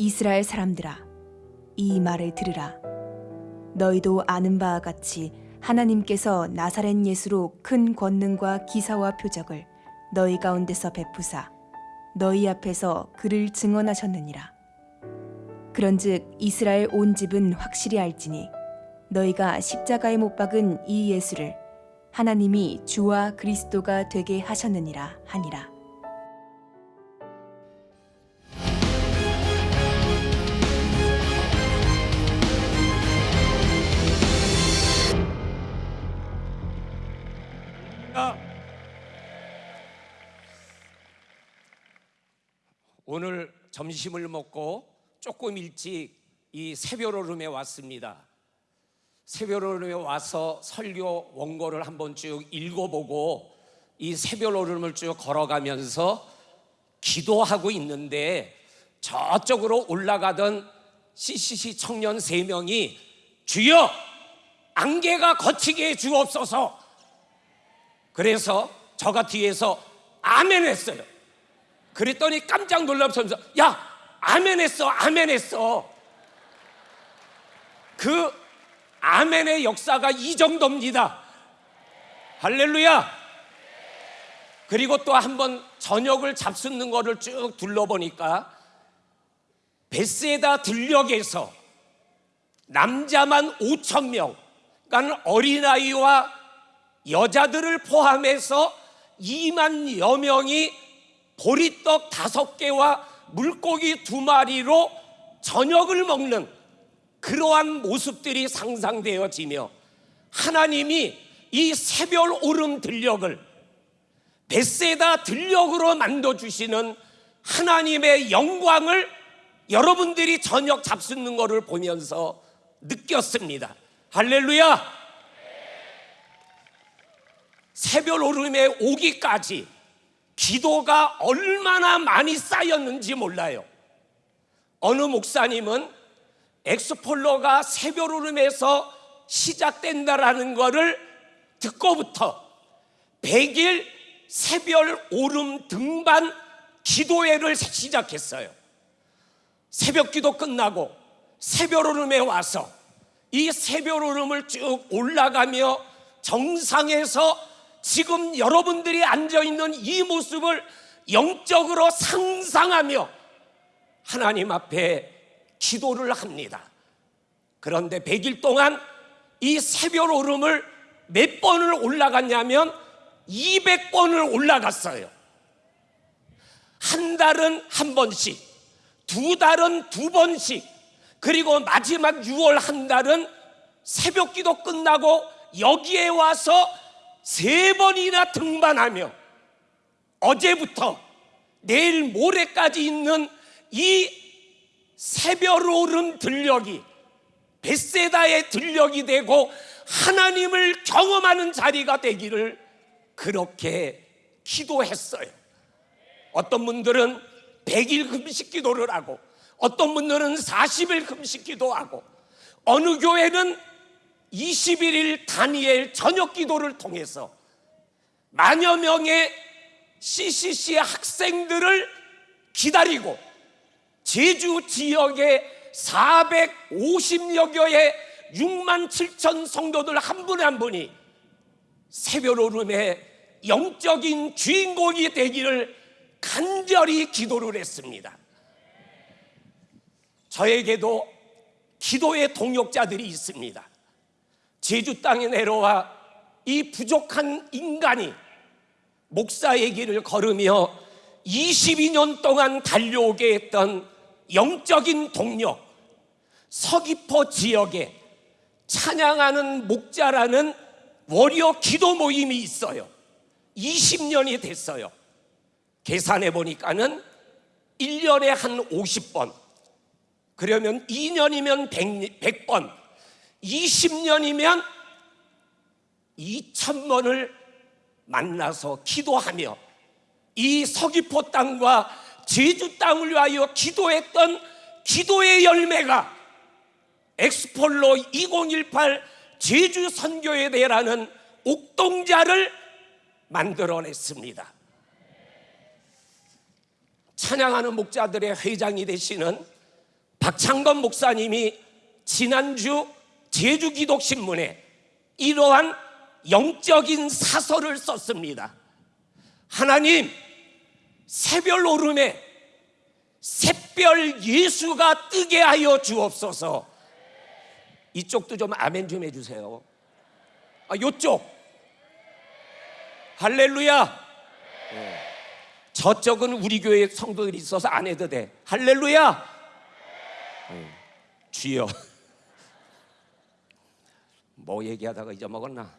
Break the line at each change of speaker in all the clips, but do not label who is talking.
이스라엘 사람들아 이 말을 들으라. 너희도 아는 바와 같이 하나님께서 나사렛 예수로 큰 권능과 기사와 표적을 너희 가운데서 베푸사 너희 앞에서 그를 증언하셨느니라. 그런즉 이스라엘 온 집은 확실히 알지니 너희가 십자가에 못 박은 이 예수를 하나님이 주와 그리스도가 되게 하셨느니라 하니라
점심을 먹고 조금 일찍 이 새별오름에 왔습니다. 새별오름에 와서 설교 원고를 한번 쭉 읽어보고 이 새별오름을 쭉 걸어가면서 기도하고 있는데 저쪽으로 올라가던 CCC 청년 세 명이 주여 안개가 거치게 해 주옵소서 그래서 저가 뒤에서 아멘 했어요. 그랬더니 깜짝 놀라면서 야 아멘 했어 아멘 했어 그 아멘의 역사가 이 정도입니다. 할렐루야. 그리고 또 한 번 저녁을 잡수는 거를 쭉 둘러보니까 베세다 들녘에서 남자만 5천 명, 그러니까 어린아이와 여자들을 포함해서 2만여 명이 보리떡 다섯 개와 물고기 두 마리로 저녁을 먹는 그러한 모습들이 상상되어지며 하나님이 이 새별 오름 들녘을 베세다 들녘으로 만들어 주시는 하나님의 영광을 여러분들이 저녁 잡수는 것을 보면서 느꼈습니다. 할렐루야! 새별 오름에 오기까지 기도가 얼마나 많이 쌓였는지 몰라요. 어느 목사님은 엑스폴로가 새별 오름에서 시작된다라는 것을 듣고부터 100일 새별 오름 등반 기도회를 시작했어요. 새벽 기도 끝나고 새별 오름에 와서 이 새별 오름을 쭉 올라가며 정상에서 지금 여러분들이 앉아 있는 이 모습을 영적으로 상상하며 하나님 앞에 기도를 합니다. 그런데 100일 동안 이 새별 오름을 몇 번을 올라갔냐면 200번을 올라갔어요. 한 달은 한 번씩, 두 달은 두 번씩, 그리고 마지막 6월 한 달은 새벽 기도 끝나고 여기에 와서 세 번이나 등반하며 어제부터 내일 모레까지 있는 이 새별 오름 들녘이 베세다의 들녘이 되고 하나님을 경험하는 자리가 되기를 그렇게 기도했어요. 어떤 분들은 100일 금식 기도를 하고 어떤 분들은 40일 금식 기도하고 어느 교회는 21일 다니엘 저녁 기도를 통해서 만여 명의 CCC 학생들을 기다리고 제주 지역에 450여 교의 6만 7천 성도들 한 분에 한 분이 새별 오름의 영적인 주인공이 되기를 간절히 기도를 했습니다. 저에게도 기도의 동역자들이 있습니다. 제주 땅에 내려와 이 부족한 인간이 목사의 길을 걸으며 22년 동안 달려오게 했던 영적인 동력 서귀포 지역에 찬양하는 목자라는 월요 기도 모임이 있어요. 20년이 됐어요. 계산해 보니까는 1년에 한 50번 그러면 2년이면 100, 번 20년이면 2천번을 만나서 기도하며 이 서귀포 땅과 제주 땅을 위하여 기도했던 기도의 열매가 엑스폴로 2018 제주 선교에 대라는 옥동자를 만들어냈습니다. 찬양하는 목자들의 회장이 되시는 박창건 목사님이 지난주 제주기독신문에 이러한 영적인 사설을 썼습니다. 하나님, 새별 오름에 샛별 예수가 뜨게 하여 주옵소서. 이쪽도 좀 아멘 좀 해주세요. 아, 요쪽. 할렐루야. 예. 저쪽은 우리 교회 성도들이 있어서 안 해도 돼. 할렐루야. 예. 주여. 뭐 얘기하다가 잊어먹었나?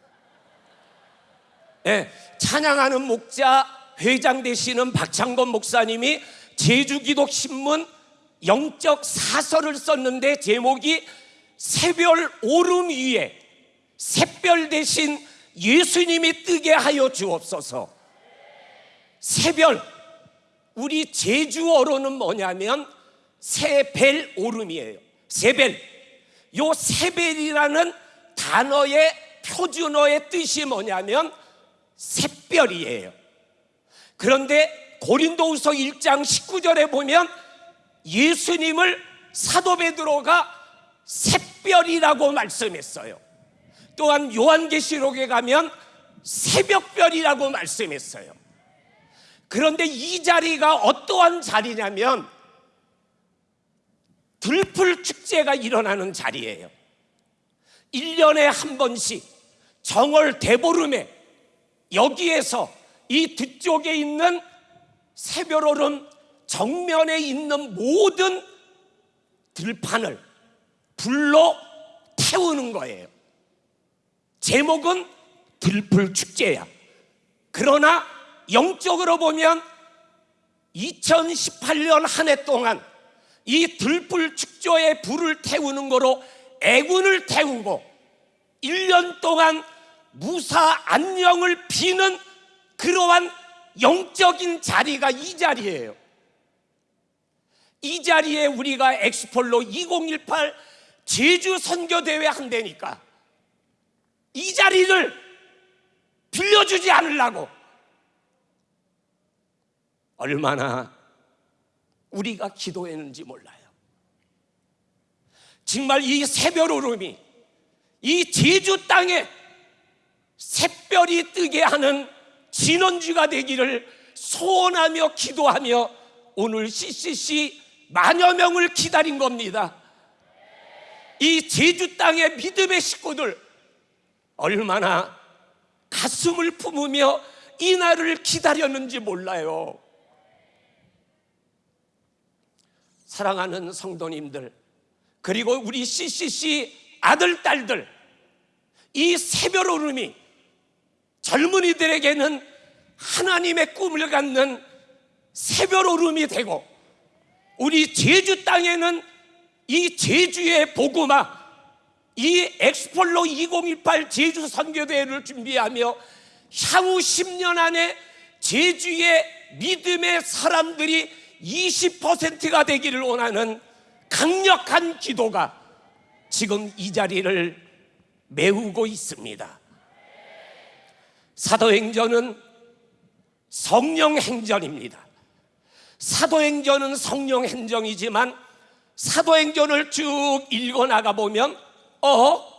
예, 찬양하는 목자 회장 되시는 박창건 목사님이 제주기독신문 영적 사설을 썼는데 제목이 새별 오름 위에 새별 대신 예수님이 뜨게 하여 주옵소서. 새별 우리 제주어로는 뭐냐면 새벨 오름이에요. 새벨. 요 새벨이라는 단어의 표준어의 뜻이 뭐냐면 샛별이에요. 그런데 고린도후서 1장 19절에 보면 예수님을 사도 베드로가 샛별이라고 말씀했어요. 또한 요한계시록에 가면 새벽별이라고 말씀했어요. 그런데 이 자리가 어떠한 자리냐면 들풀 축제가 일어나는 자리예요. 1년에 한 번씩 정월 대보름에 여기에서 이 뒤쪽에 있는 새별오름 정면에 있는 모든 들판을 불로 태우는 거예요. 제목은 들풀 축제야. 그러나 영적으로 보면 2018년 한 해 동안 이 들불 축조에 불을 태우는 거로 애군을 태우고 1년 동안 무사 안녕을 비는 그러한 영적인 자리가 이 자리예요. 이 자리에 우리가 엑스폴로 2018 제주 선교대회 한다니까 이 자리를 빌려주지 않으려고 얼마나 우리가 기도했는지 몰라요. 정말 이 새별 오름이 이 제주 땅에 새별이 뜨게 하는 진원주가 되기를 소원하며 기도하며 오늘 CCC 만여 명을 기다린 겁니다. 이 제주 땅의 믿음의 식구들 얼마나 가슴을 품으며 이 날을 기다렸는지 몰라요. 사랑하는 성도님들, 그리고 우리 CCC 아들, 딸들, 이 새별 오름이 젊은이들에게는 하나님의 꿈을 갖는 새별 오름이 되고, 우리 제주 땅에는 이 제주의 복음화, 이 엑스폴로 2018 제주 선교대회를 준비하며 향후 10년 안에 제주의 믿음의 사람들이 20%가 되기를 원하는 강력한 기도가 지금 이 자리를 메우고 있습니다. 사도행전은 성령 행전입니다. 사도행전은 성령 행정이지만 사도행전을 쭉 읽어 나가 보면 어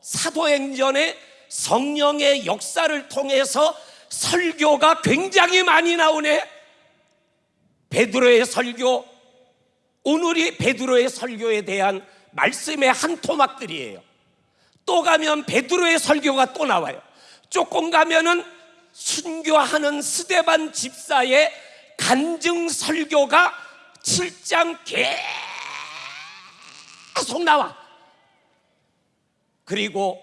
사도행전의 성령의 역사를 통해서 설교가 굉장히 많이 나오네. 베드로의 설교 오늘이 베드로의 설교에 대한 말씀의 한 토막들이에요. 또 가면 베드로의 설교가 또 나와요. 조금 가면은 순교하는 스데반 집사의 간증 설교가 7장 계속 나와. 그리고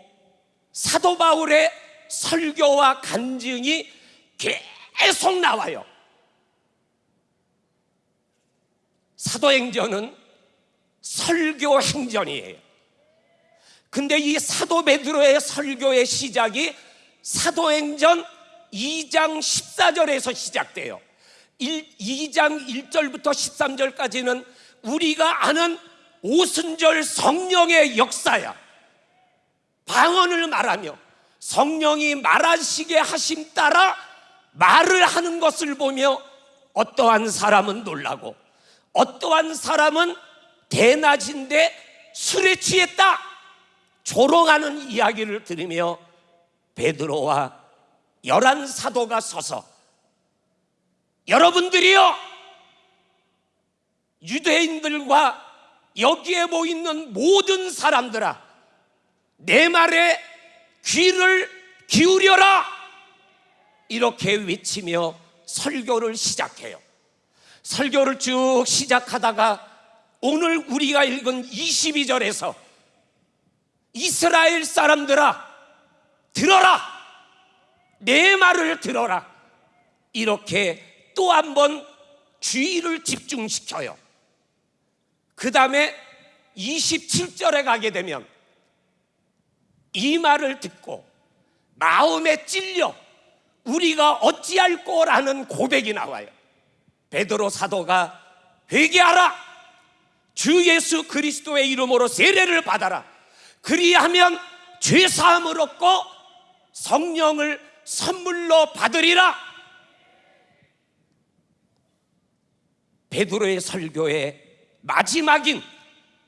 사도 바울의 설교와 간증이 계속 나와요. 사도행전은 설교 행전이에요. 근데 이 사도 베드로의 설교의 시작이 사도행전 2장 14절에서 시작돼요. 1, 2장 1절부터 13절까지는 우리가 아는 오순절 성령의 역사야. 방언을 말하며 성령이 말하시게 하심 따라 말을 하는 것을 보며 어떠한 사람은 놀라고 어떠한 사람은 대낮인데 술에 취했다 조롱하는 이야기를 들으며 베드로와 열한 사도가 서서 여러분들이요 유대인들과 여기에 모이는 모든 사람들아 내 말에 귀를 기울여라. 이렇게 외치며 설교를 시작해요 설교를 쭉 시작하다가 오늘 우리가 읽은 22절에서 이스라엘 사람들아 들어라. 내 말을 들어라. 이렇게 또 한 번 주의를 집중시켜요. 그 다음에 27절에 가게 되면 이 말을 듣고 마음에 찔려 우리가 어찌할 거라는 고백이 나와요 베드로 사도가 회개하라. 주 예수 그리스도의 이름으로 세례를 받아라. 그리하면 죄 사함을 얻고 성령을 선물로 받으리라. 베드로의 설교의 마지막인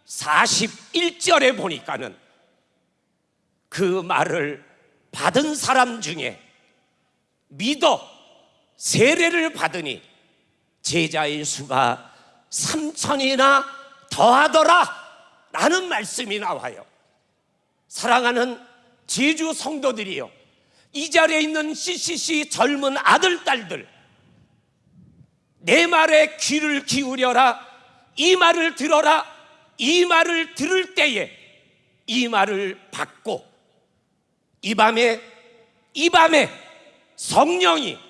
41절에 보니까는 그 말을 받은 사람 중에 믿어 세례를 받으니 제자의 수가 삼천이나 더하더라 라는 말씀이 나와요. 사랑하는 제주 성도들이요 이 자리에 있는 CCC 젊은 아들 딸들 내 말에 귀를 기울여라 이 말을 들어라 이 말을 들을 때에 이 말을 받고 이 밤에 이 밤에 성령이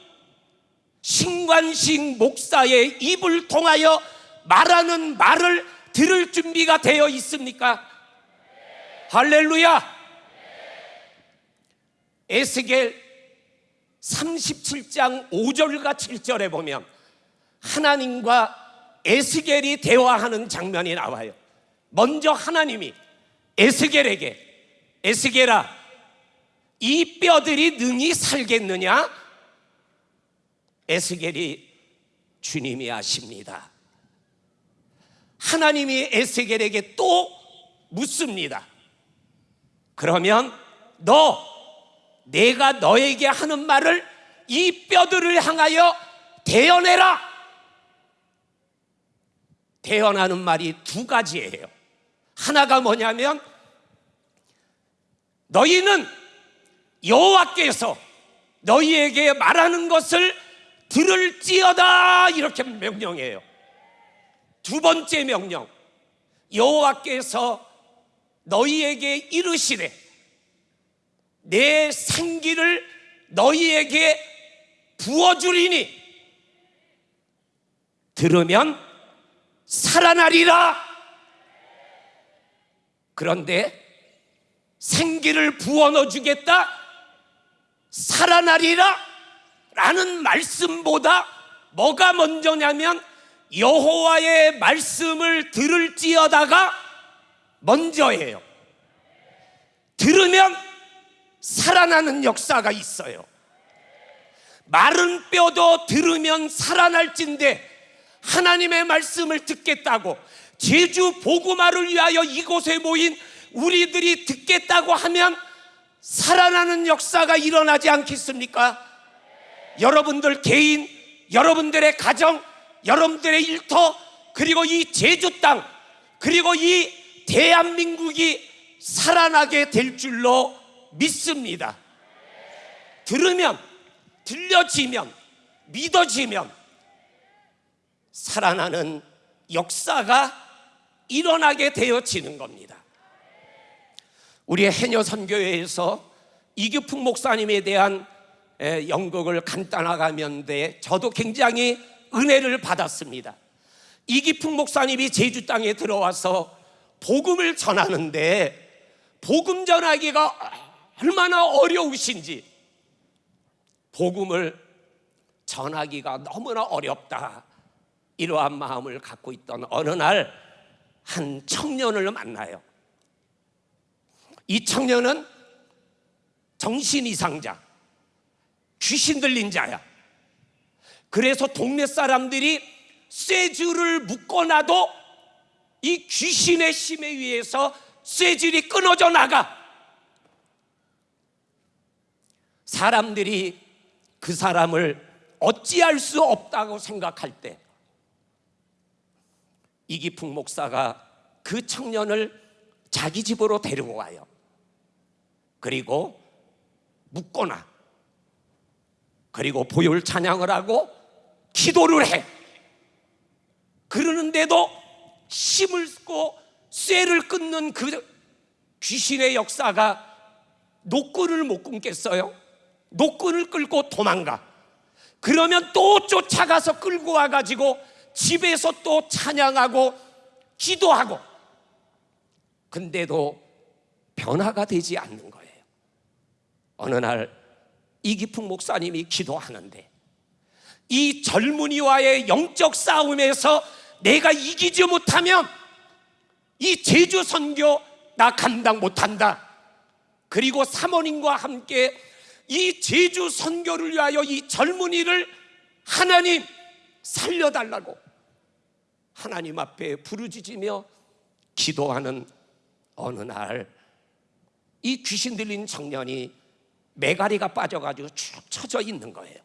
신관식 목사의 입을 통하여 말하는 말을 들을 준비가 되어 있습니까? 할렐루야! 에스겔 37장 5절과 7절에 보면 하나님과 에스겔이 대화하는 장면이 나와요. 먼저 하나님이 에스겔에게 에스겔아 이 뼈들이 능히 살겠느냐? 에스겔이 주님이 아십니다. 하나님이 에스겔에게 또 묻습니다. 그러면 너 내가 너에게 하는 말을 이 뼈들을 향하여 대언해라. 대언하는 말이 두 가지예요. 하나가 뭐냐면 너희는 여호와께서 너희에게 말하는 것을 들을지어다! 이렇게 명령해요. 두 번째 명령. 여호와께서 너희에게 이르시되 내 생기를 너희에게 부어주리니 들으면 살아나리라. 그런데 생기를 부어 넣어 주겠다? 살아나리라 라는 말씀보다 뭐가 먼저냐면 여호와의 말씀을 들을지어다가 먼저예요. 들으면 살아나는 역사가 있어요. 마른 뼈도 들으면 살아날진데 하나님의 말씀을 듣겠다고 제주 보구마를 위하여 이곳에 모인 우리들이 듣겠다고 하면 살아나는 역사가 일어나지 않겠습니까? 여러분들 개인, 여러분들의 가정, 여러분들의 일터, 그리고 이 제주 땅, 그리고 이 대한민국이 살아나게 될 줄로 믿습니다. 들으면, 들려지면, 믿어지면 살아나는 역사가 일어나게 되어지는 겁니다. 우리 해녀 선교회에서 이규풍 목사님에 대한 에, 연극을 간단하가면 돼 저도 굉장히 은혜를 받았습니다. 이기풍 목사님이 제주 땅에 들어와서 복음을 전하는데 복음 전하기가 얼마나 어려우신지 복음을 전하기가 너무나 어렵다. 이러한 마음을 갖고 있던 어느 날 한 청년을 만나요. 이 청년은 정신 이상자, 귀신 들린 자야. 그래서 동네 사람들이 쇠줄을 묶어놔도 이 귀신의 힘에 의해서 쇠질이 끊어져 나가 사람들이 그 사람을 어찌할 수 없다고 생각할 때 이기풍 목사가 그 청년을 자기 집으로 데리고 와요. 그리고 묻거나 그리고 보혈 찬양을 하고 기도를 해. 그러는데도 힘을 쓰고 쇠를 끊는 그 귀신의 역사가 노끈을 못 끊겠어요. 노끈을 끌고 도망가. 그러면 또 쫓아가서 끌고 와가지고 집에서 또 찬양하고 기도하고. 근데도 변화가 되지 않는 거예요. 어느 날 이기풍 목사님이 기도하는데 이 젊은이와의 영적 싸움에서 내가 이기지 못하면 이 제주 선교 나 감당 못한다. 그리고 사모님과 함께 이 제주 선교를 위하여 이 젊은이를 하나님 살려달라고 하나님 앞에 부르짖으며 기도하는 어느 날 이 귀신 들린 청년이 메가리가 빠져가지고 축 처져 있는 거예요.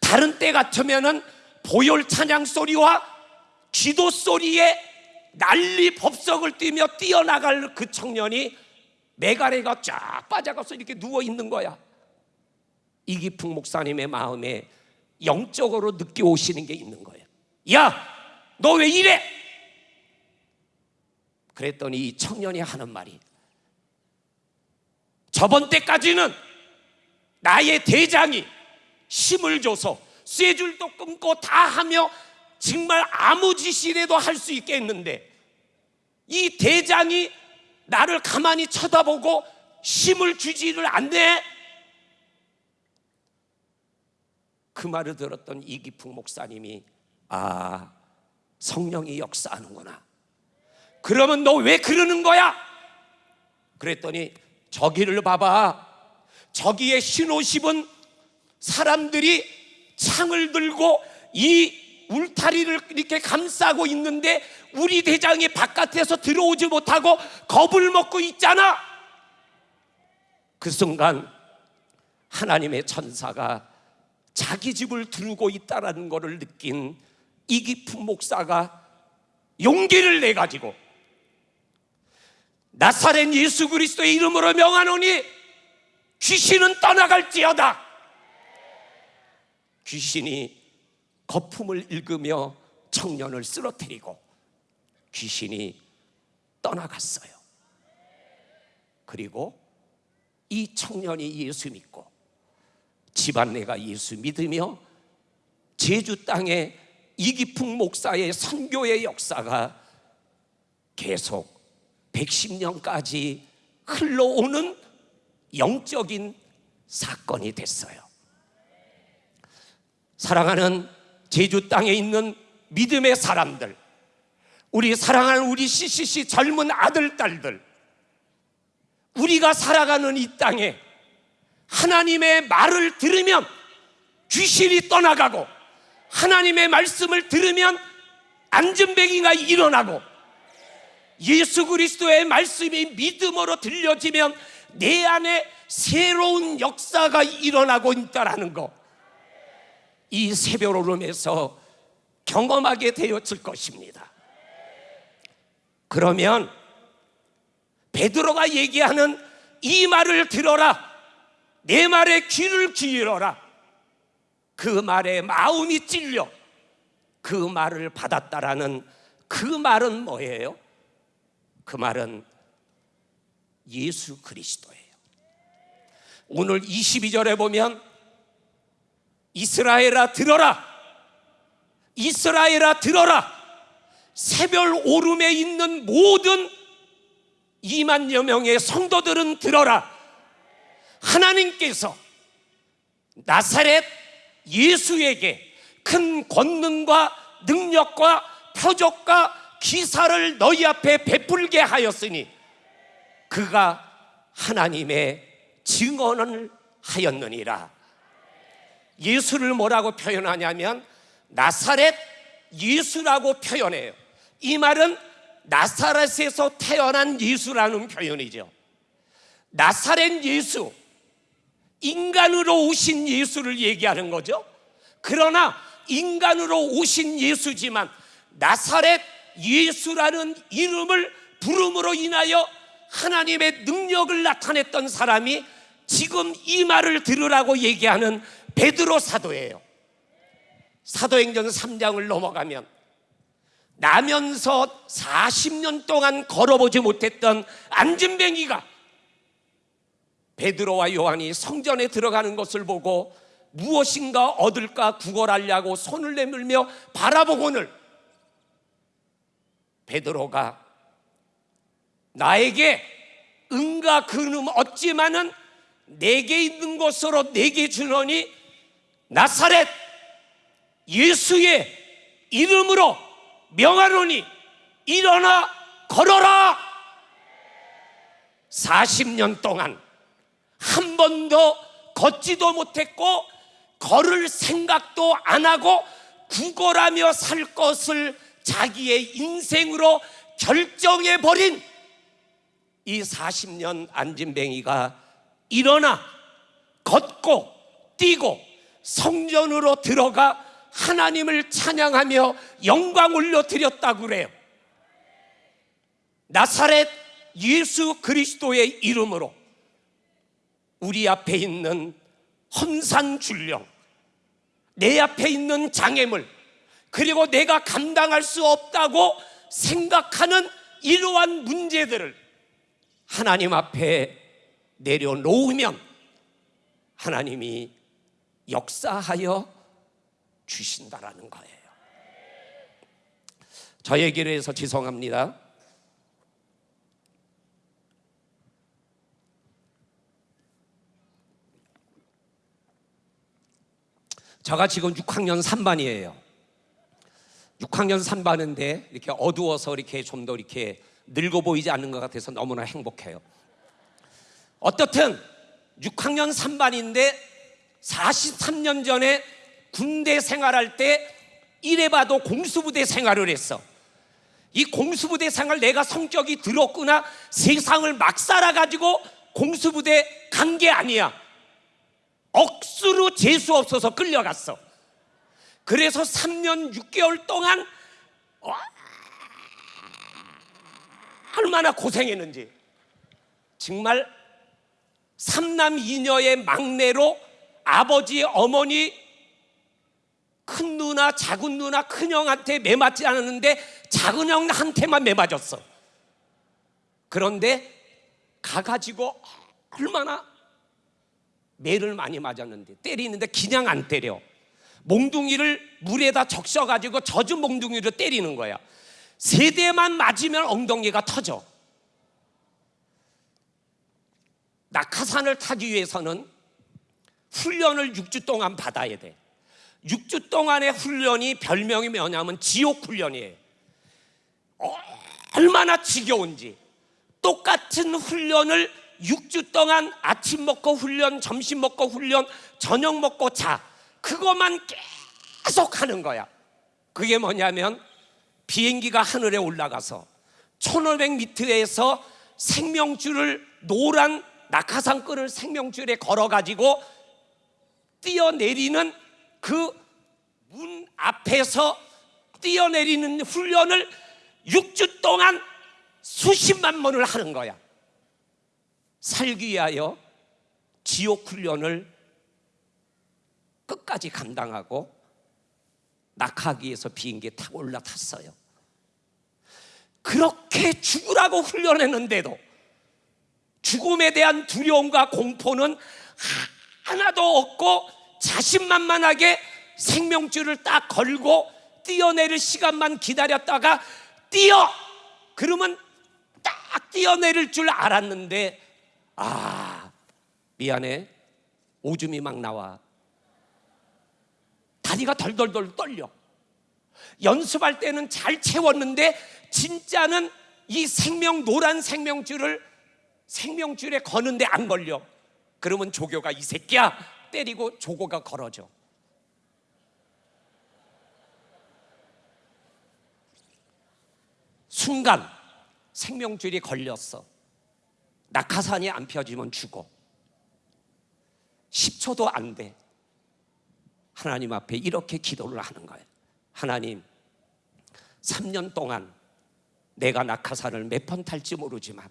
다른 때 같으면은 보혈 찬양 소리와 기도 소리에 난리 법석을 뛰며 뛰어나갈 그 청년이 메가리가 쫙 빠져가서 이렇게 누워 있는 거야. 이기풍 목사님의 마음에 영적으로 느껴 오시는 게 있는 거예요. 야, 너 왜 이래? 그랬더니 이 청년이 하는 말이 저번 때까지는 나의 대장이 힘을 줘서 쇠줄도 끊고 다 하며 정말 아무 짓이라도 할 수 있게 했는데 이 대장이 나를 가만히 쳐다보고 힘을 주지를 않네. 그 말을 들었던 이기풍 목사님이 아 성령이 역사하는구나. 그러면 너 왜 그러는 거야? 그랬더니 저기를 봐봐. 저기에 신호십은 사람들이 창을 들고 이 울타리를 이렇게 감싸고 있는데 우리 대장이 바깥에서 들어오지 못하고 겁을 먹고 있잖아. 그 순간 하나님의 천사가 자기 집을 두르고 있다라는 것을 느낀 이기품 목사가 용기를 내 가지고 나사렛 예수 그리스도의 이름으로 명하노니 귀신은 떠나갈지어다. 귀신이 거품을 읽으며 청년을 쓰러뜨리고 귀신이 떠나갔어요. 그리고 이 청년이 예수 믿고 집안내가 예수 믿으며 제주 땅에 이기풍 목사의 선교의 역사가 계속 110년까지 흘러오는 영적인 사건이 됐어요. 사랑하는 제주 땅에 있는 믿음의 사람들, 우리 사랑하는 우리 CCC 젊은 아들, 딸들, 우리가 살아가는 이 땅에 하나님의 말을 들으면 귀신이 떠나가고 하나님의 말씀을 들으면 안전뱅이가 일어나고 예수 그리스도의 말씀이 믿음으로 들려지면 내 안에 새로운 역사가 일어나고 있다라는 거. 이 새벽 오름에서 경험하게 되었을 것입니다. 그러면 베드로가 얘기하는 이 말을 들어라. 내 말에 귀를 기울여라. 그 말에 마음이 찔려 그 말을 받았다라는 그 말은 뭐예요? 그 말은 예수 그리스도예요. 오늘 22절에 보면 이스라엘아 들어라. 이스라엘아 들어라. 새별 오름에 있는 모든 2만여 명의 성도들은 들어라. 하나님께서 나사렛 예수에게 큰 권능과 능력과 표적과 기사를 너희 앞에 베풀게 하였으니 그가 하나님의 증언을 하였느니라. 예수를 뭐라고 표현하냐면 나사렛 예수라고 표현해요. 이 말은 나사렛에서 태어난 예수라는 표현이죠. 나사렛 예수, 인간으로 오신 예수를 얘기하는 거죠. 그러나 인간으로 오신 예수지만 나사렛 예수라는 이름을 부름으로 인하여 하나님의 능력을 나타냈던 사람이 지금 이 말을 들으라고 얘기하는 베드로 사도예요. 사도행전 3장을 넘어가면 나면서 40년 동안 걸어보지 못했던 안진뱅이가 베드로와 요한이 성전에 들어가는 것을 보고 무엇인가 얻을까 구걸하려고 손을 내밀며 바라보고는 베드로가 나에게 은과 근음 얻지만은 내게 있는 것으로 내게 주노니 나사렛 예수의 이름으로 명하노니 일어나 걸어라. 40년 동안 한 번도 걷지도 못했고 걸을 생각도 안 하고 구걸하며 살 것을 자기의 인생으로 결정해 버린 이 40년 안진뱅이가 일어나 걷고 뛰고 성전으로 들어가 하나님을 찬양하며 영광 올려드렸다고 그래요. 나사렛 예수 그리스도의 이름으로 우리 앞에 있는 험산 줄령, 내 앞에 있는 장애물, 그리고 내가 감당할 수 없다고 생각하는 이러한 문제들을 하나님 앞에 내려놓으면 하나님이 역사하여 주신다라는 거예요. 저 얘기를 해서 죄송합니다. 제가 지금 6학년 3반이에요. 6학년 3반인데 이렇게 어두워서 이렇게 좀 더 이렇게 늙어 보이지 않는 것 같아서 너무나 행복해요. 어떻든 6학년 3반인데 43년 전에 군대 생활할 때 이래 봐도 공수부대 생활을 했어. 이 공수부대 생활 내가 성격이 들었구나 세상을 막 살아가지고 공수부대 간 게 아니야. 억수로 재수 없어서 끌려갔어. 그래서 3년 6개월 동안 얼마나 고생했는지. 정말 삼남 이녀의 막내로 아버지 어머니 큰 누나 작은 누나 큰 형한테 매맞지 않았는데 작은 형한테만 매맞았어. 그런데 가가지고 얼마나 매를 많이 맞았는데 때리는데 그냥 안 때려 몽둥이를 물에다 적셔가지고 젖은 몽둥이로 때리는 거야. 세 대만 맞으면 엉덩이가 터져. 낙하산을 타기 위해서는 훈련을 6주 동안 받아야 돼. 6주 동안의 훈련이 별명이 뭐냐면 지옥 훈련이에요. 어, 얼마나 지겨운지. 똑같은 훈련을 6주 동안 아침 먹고 훈련, 점심 먹고 훈련, 저녁 먹고 자. 그것만 계속 하는 거야. 그게 뭐냐면 비행기가 하늘에 올라가서 1500m에서 생명줄을 노란 낙하산 끈을 생명줄에 걸어가지고 뛰어내리는 그 문 앞에서 뛰어내리는 훈련을 6주 동안 수십만 번을 하는 거야. 살기 위하여 지옥 훈련을 끝까지 감당하고 낙하기에서 비행기에 타고 올라탔어요. 그렇게 죽으라고 훈련했는데도 죽음에 대한 두려움과 공포는 하나도 없고 자신만만하게 생명줄을 딱 걸고 뛰어내릴 시간만 기다렸다가 뛰어! 그러면 딱 뛰어내릴 줄 알았는데 아 미안해 오줌이 막 나와 다리가 덜덜덜 떨려 연습할 때는 잘 채웠는데 진짜는 이 생명 노란 생명줄을 생명줄에 거는데 안 걸려 그러면 조교가 이 새끼야 때리고 조고가 걸어져 순간 생명줄이 걸렸어. 낙하산이 안 펴지면 죽어. 10초도 안 돼. 하나님 앞에 이렇게 기도를 하는 거예요. 하나님, 3년 동안 내가 낙하산을 몇 번 탈지 모르지만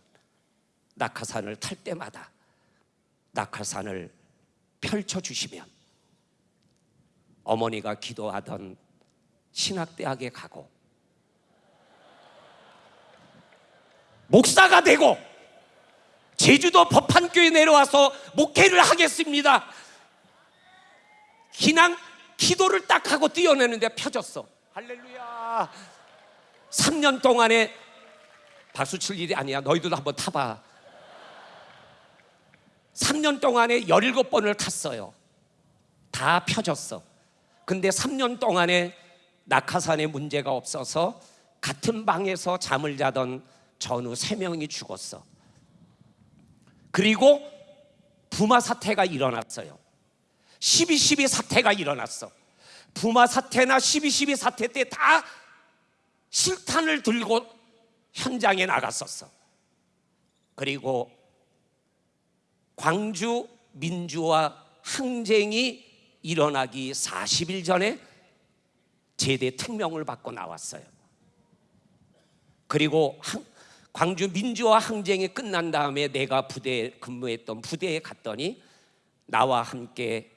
낙하산을 탈 때마다 낙하산을 펼쳐 주시면 어머니가 기도하던 신학대학에 가고 목사가 되고 제주도 법한교회 내려와서 목회를 하겠습니다. 그냥 기도를 딱 하고 뛰어내는데 펴졌어. 할렐루야. 3년 동안에 박수 칠 일이 아니야. 너희들도 한번 타봐. 3년 동안에 17번을 탔어요. 다 펴졌어. 근데 3년 동안에 낙하산에 문제가 없어서 같은 방에서 잠을 자던 전우 3명이 죽었어. 그리고 부마 사태가 일어났어요. 12.12 사태가 일어났어. 부마 사태나 12.12 사태 때 다 실탄을 들고 현장에 나갔었어. 그리고 광주 민주화 항쟁이 일어나기 40일 전에 제대 특명을 받고 나왔어요. 그리고 항- 광주 민주화 항쟁이 끝난 다음에 내가 부대에 근무했던 부대에 갔더니 나와 함께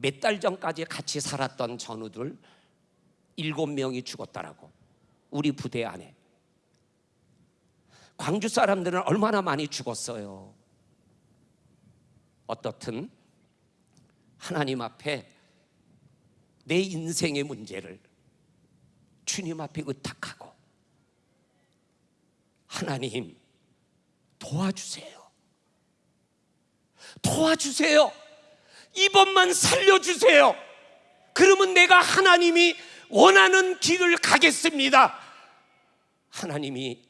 몇 달 전까지 같이 살았던 전우들 일곱 명이 죽었다라고 우리 부대 안에 광주 사람들은 얼마나 많이 죽었어요. 어떻든 하나님 앞에 내 인생의 문제를 주님 앞에 의탁하고 하나님 도와주세요. 도와주세요. 이번만 살려주세요. 그러면 내가 하나님이 원하는 길을 가겠습니다. 하나님이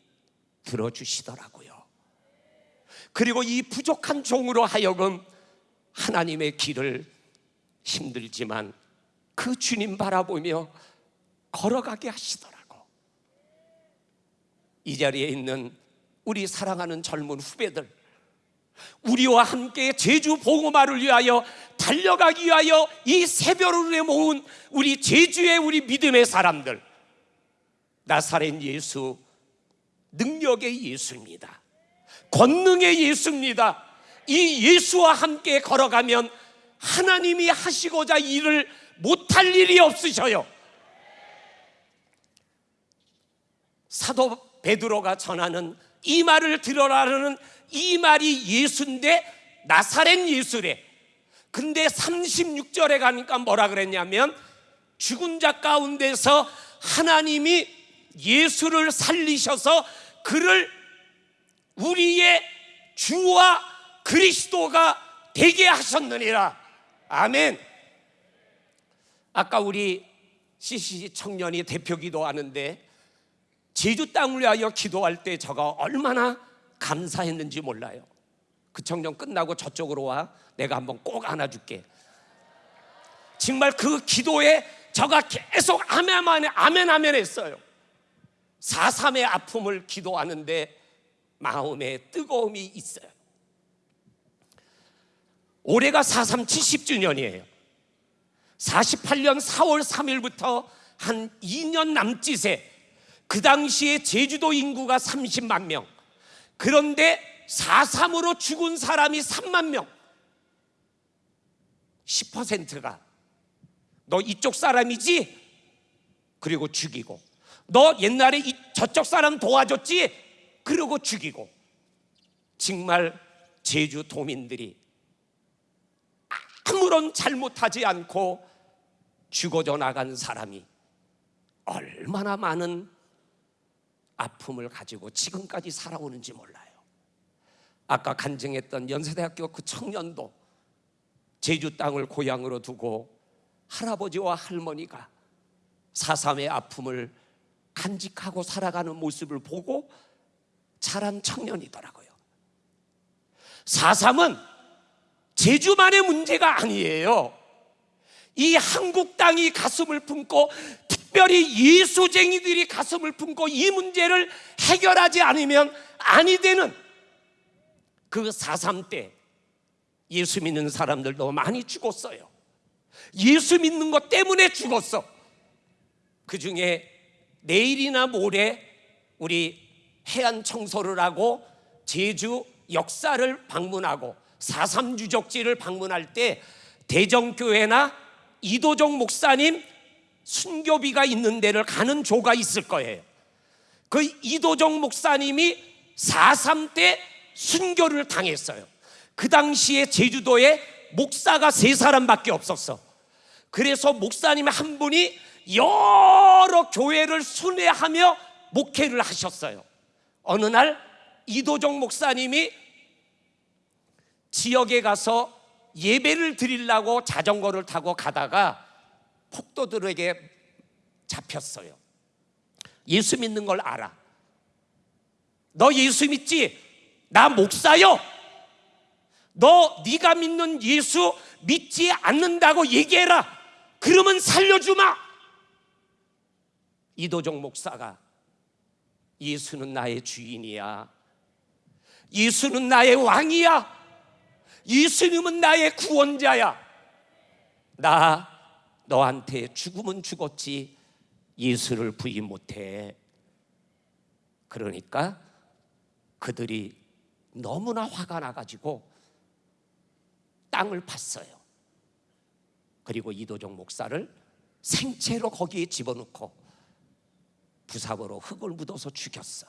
들어주시더라고요. 그리고 이 부족한 종으로 하여금 하나님의 길을 힘들지만 그 주님 바라보며 걸어가게 하시더라고. 이 자리에 있는 우리 사랑하는 젊은 후배들, 우리와 함께 제주 보고마를 위하여 달려가기 위하여 이 새벽을 모은 우리 제주의 우리 믿음의 사람들, 나사렛 예수 능력의 예수입니다. 권능의 예수입니다. 이 예수와 함께 걸어가면 하나님이 하시고자 일을 못할 일이 없으셔요. 사도 베드로가 전하는 이 말을 들어라는 이 말이 예수인데 나사렛 예수래. 근데 36절에 가니까 뭐라 그랬냐면 죽은 자 가운데서 하나님이 예수를 살리셔서 그를 우리의 주와 그리스도가 되게 하셨느니라. 아멘. 아까 우리 CCC 청년이 대표 기도하는데 제주 땅을 위하여 기도할 때 저가 얼마나 감사했는지 몰라요. 그 청년 끝나고 저쪽으로 와. 내가 한번 꼭 안아줄게. 정말 그 기도에 저가 계속 아멘 아멘 아멘 했어요. 4.3의 아픔을 기도하는데 마음에 뜨거움이 있어요. 올해가 4.3 70주년이에요. 48년 4월 3일부터 한 2년 남짓에 그 당시에 제주도 인구가 30만 명. 그런데 4.3으로 죽은 사람이 3만 명. 10%가 너 이쪽 사람이지? 그리고 죽이고 너 옛날에 이, 저쪽 사람 도와줬지? 그러고 죽이고 정말 제주 도민들이 아무런 잘못하지 않고 죽어져 나간 사람이 얼마나 많은 아픔을 가지고 지금까지 살아오는지 몰라요. 아까 간증했던 연세대학교 그 청년도 제주 땅을 고향으로 두고 할아버지와 할머니가 사삼의 아픔을 간직하고 살아가는 모습을 보고 자란 청년이더라고요. 사삼은 제주만의 문제가 아니에요. 이 한국 땅이 가슴을 품고 특별히 예수쟁이들이 가슴을 품고 이 문제를 해결하지 않으면 아니 되는 그 사삼 때 예수 믿는 사람들도 많이 죽었어요. 예수 믿는 것 때문에 죽었어. 그 중에 내일이나 모레 우리 해안 청소를 하고 제주 역사를 방문하고 사삼 유적지를 방문할 때 대정교회나 이도정 목사님 순교비가 있는 데를 가는 조가 있을 거예요. 그 이도정 목사님이 4.3 때 순교를 당했어요. 그 당시에 제주도에 목사가 세 사람밖에 없었어. 그래서 목사님 한 분이 여러 교회를 순회하며 목회를 하셨어요. 어느 날 이도정 목사님이 지역에 가서 예배를 드리려고 자전거를 타고 가다가 폭도들에게 잡혔어요. 예수 믿는 걸 알아. 너 예수 믿지? 나 목사요. 너 네가 믿는 예수 믿지 않는다고 얘기해라. 그러면 살려주마. 이도정 목사가 예수는 나의 주인이야. 예수는 나의 왕이야. 예수님은 나의 구원자야. 나 너한테 죽으면 죽었지 예수를 부인 못해. 그러니까 그들이 너무나 화가 나가지고 땅을 팠어요. 그리고 이도정 목사를 생채로 거기에 집어넣고 부삽으로 흙을 묻어서 죽였어.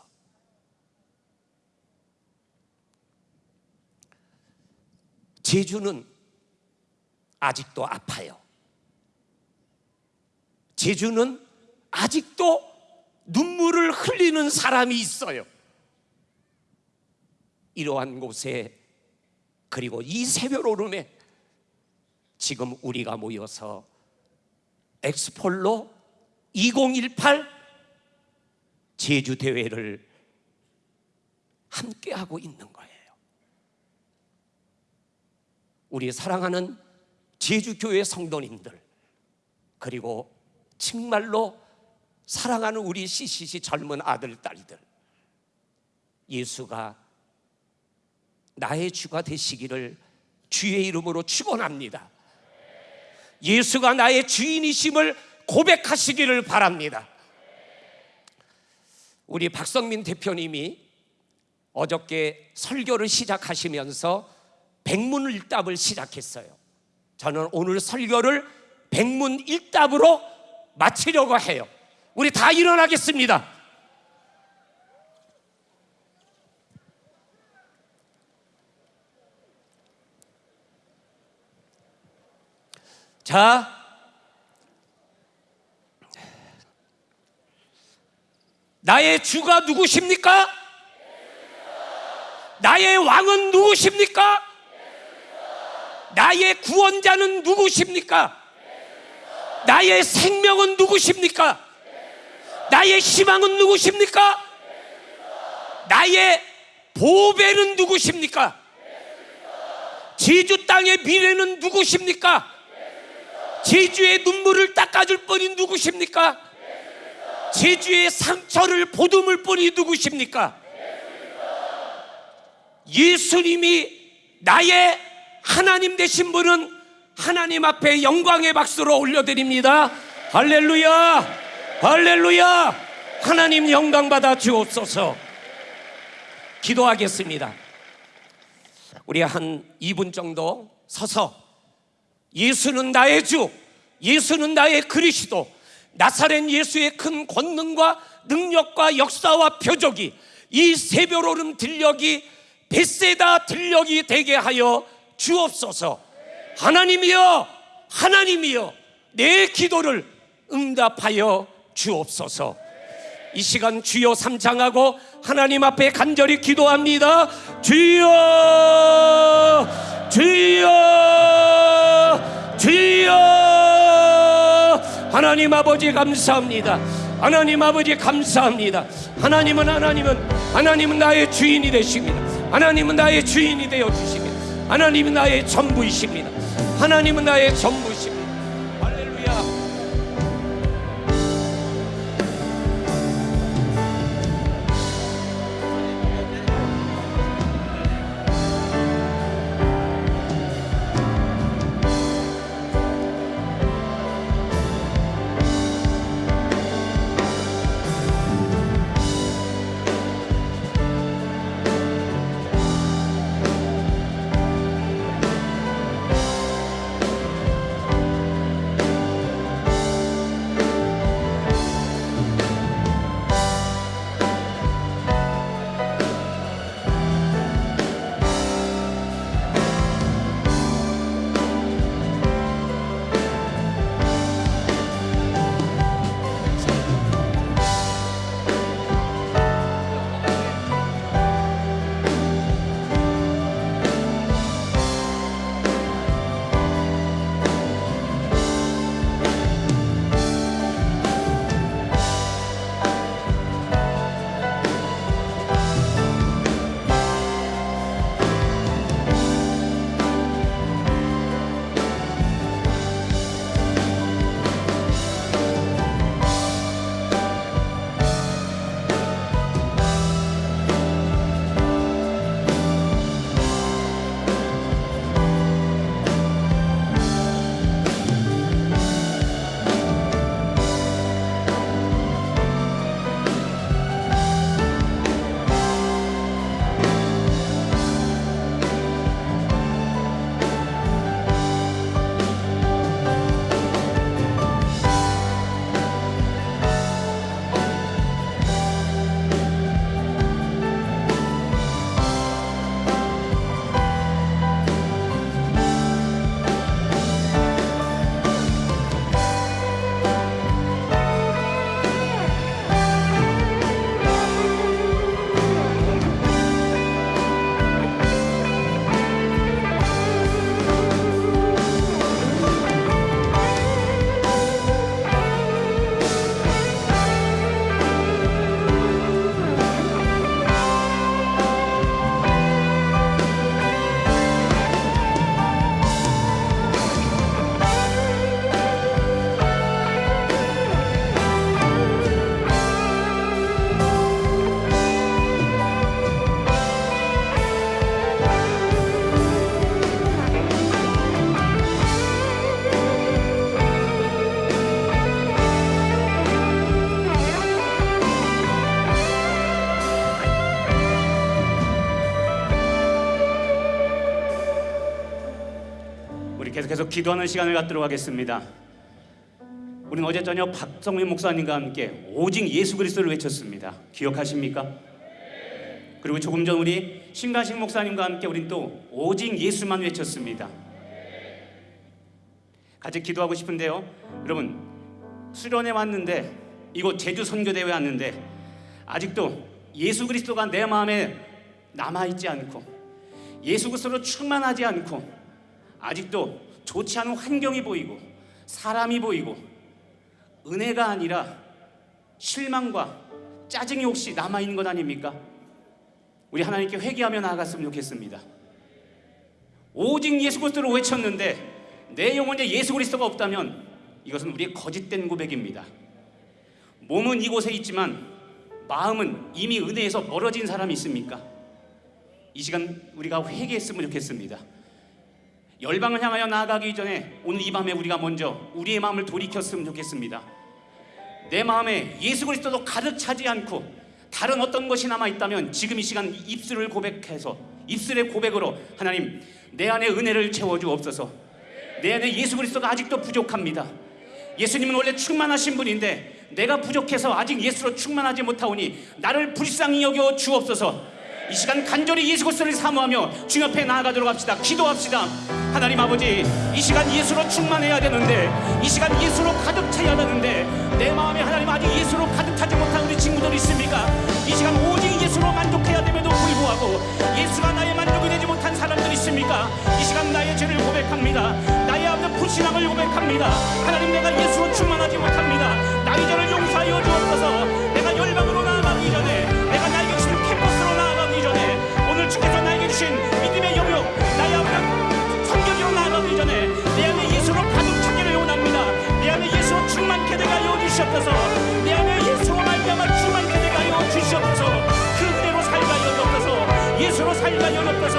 제주는 아직도 아파요. 제주는 아직도 눈물을 흘리는 사람이 있어요. 이러한 곳에 그리고 이 새벽 오름에 지금 우리가 모여서 엑스폴로 2018 제주 대회를 함께 하고 있는 거예요. 우리 사랑하는 제주 교회 성도님들 그리고 정말로 사랑하는 우리 CCC 젊은 아들 딸들 예수가 나의 주가 되시기를 주의 이름으로 축원합니다. 예수가 나의 주인이심을 고백하시기를 바랍니다. 우리 박성민 대표님이 어저께 설교를 시작하시면서 백문일답을 시작했어요. 저는 오늘 설교를 백문일답으로 마치려고 해요. 우리 다 일어나겠습니다. 자, 나의 주가 누구십니까? 나의 왕은 누구십니까? 나의 구원자는 누구십니까? 나의 생명은 누구십니까? 나의 희망은 누구십니까? 나의 보배는 누구십니까? 제주 땅의 미래는 누구십니까? 제주의 눈물을 닦아줄 분이 누구십니까? 제주의 상처를 보듬을 분이 누구십니까? 예수님이 나의 하나님 되신 분은 하나님 앞에 영광의 박수로 올려드립니다. 할렐루야! 할렐루야! 하나님 영광 받아 주옵소서. 기도하겠습니다. 우리 한 2분 정도 서서 예수는 나의 주, 예수는 나의 그리스도, 나사렛 예수의 큰 권능과 능력과 역사와 표적이 이 새벽오름 들녘이 벳세다 들녘이 되게 하여 주옵소서. 하나님이여, 하나님이여, 내 기도를 응답하여 주옵소서. 이 시간 주여 삼창하고 하나님 앞에 간절히 기도합니다. 주여, 주여, 주여. 하나님 아버지 감사합니다. 하나님 아버지 감사합니다. 하나님은 하나님은 하나님은 나의 주인이 되십니다. 하나님은 나의 주인이 되어 주십니다. 하나님은 나의 전부이십니다. 하나님은 나의 전부이십니다.
계속 기도하는 시간을 갖도록 하겠습니다. 우리는 어제 저녁 박성민 목사님과 함께 오직 예수 그리스도를 외쳤습니다. 기억하십니까? 그리고 조금 전 우리 신가식 목사님과 함께 우린 또 오직 예수만 외쳤습니다. 같이 기도하고 싶은데요. 여러분 수련회 왔는데 이곳 제주 선교대회 왔는데 아직도 예수 그리스도가 내 마음에 남아 있지 않고 예수 그리스도로 충만하지 않고 아직도 좋지 않은 환경이 보이고 사람이 보이고 은혜가 아니라 실망과 짜증이 혹시 남아 있는 것 아닙니까? 우리 하나님께 회개하며 나아갔으면 좋겠습니다. 오직 예수 그리스도를 외쳤는데 내 영혼에 예수 그리스도가 없다면 이것은 우리의 거짓된 고백입니다. 몸은 이곳에 있지만 마음은 이미 은혜에서 멀어진 사람이 있습니까? 이 시간 우리가 회개했으면 좋겠습니다. 열방을 향하여 나아가기 전에 오늘 이 밤에 우리가 먼저 우리의 마음을 돌이켰으면 좋겠습니다. 내 마음에 예수 그리스도도 가득 차지 않고 다른 어떤 것이 남아 있다면 지금 이 시간 입술을 고백해서 입술의 고백으로 하나님 내 안에 은혜를 채워 주옵소서. 내 안에 예수 그리스도가 아직도 부족합니다. 예수님은 원래 충만하신 분인데 내가 부족해서 아직 예수로 충만하지 못하오니 나를 불쌍히 여겨 주옵소서. 이 시간 간절히 예수 그리스도를 사모하며 주 옆에 나아가도록 합시다. 기도합시다. 하나님 아버지, 이 시간 예수로 충만해야 되는데, 이 시간 예수로 가득 차야 되는데, 내 마음에 하나님 아직 예수로 가득 차지 못한 우리 친구들 있습니까? 이 시간 오직 예수로 만족해야 됨에도 불구하고 예수가 나의 만족이 되지 못한 사람들 있습니까? 이 시간 나의 죄를 고백합니다. 나의 앞에 불신앙을 고백합니다. 하나님 내가 예수로 충만하지 못합니다. 나의 죄를 용서하여 주옵소서. 주신 믿음의 영역, 나의 앞에 성경으로 나아가기 전에 내 안에 예수로 가득 차기를 원합니다. 내 안에 예수로 충만케 되게 하여 주시옵소서. 내 안에 예수로 말미암아 충만케 되게 하여 주시옵소서. 그 은혜로 살게 하여 주옵소서. 예수로 살게 하여 주옵소서.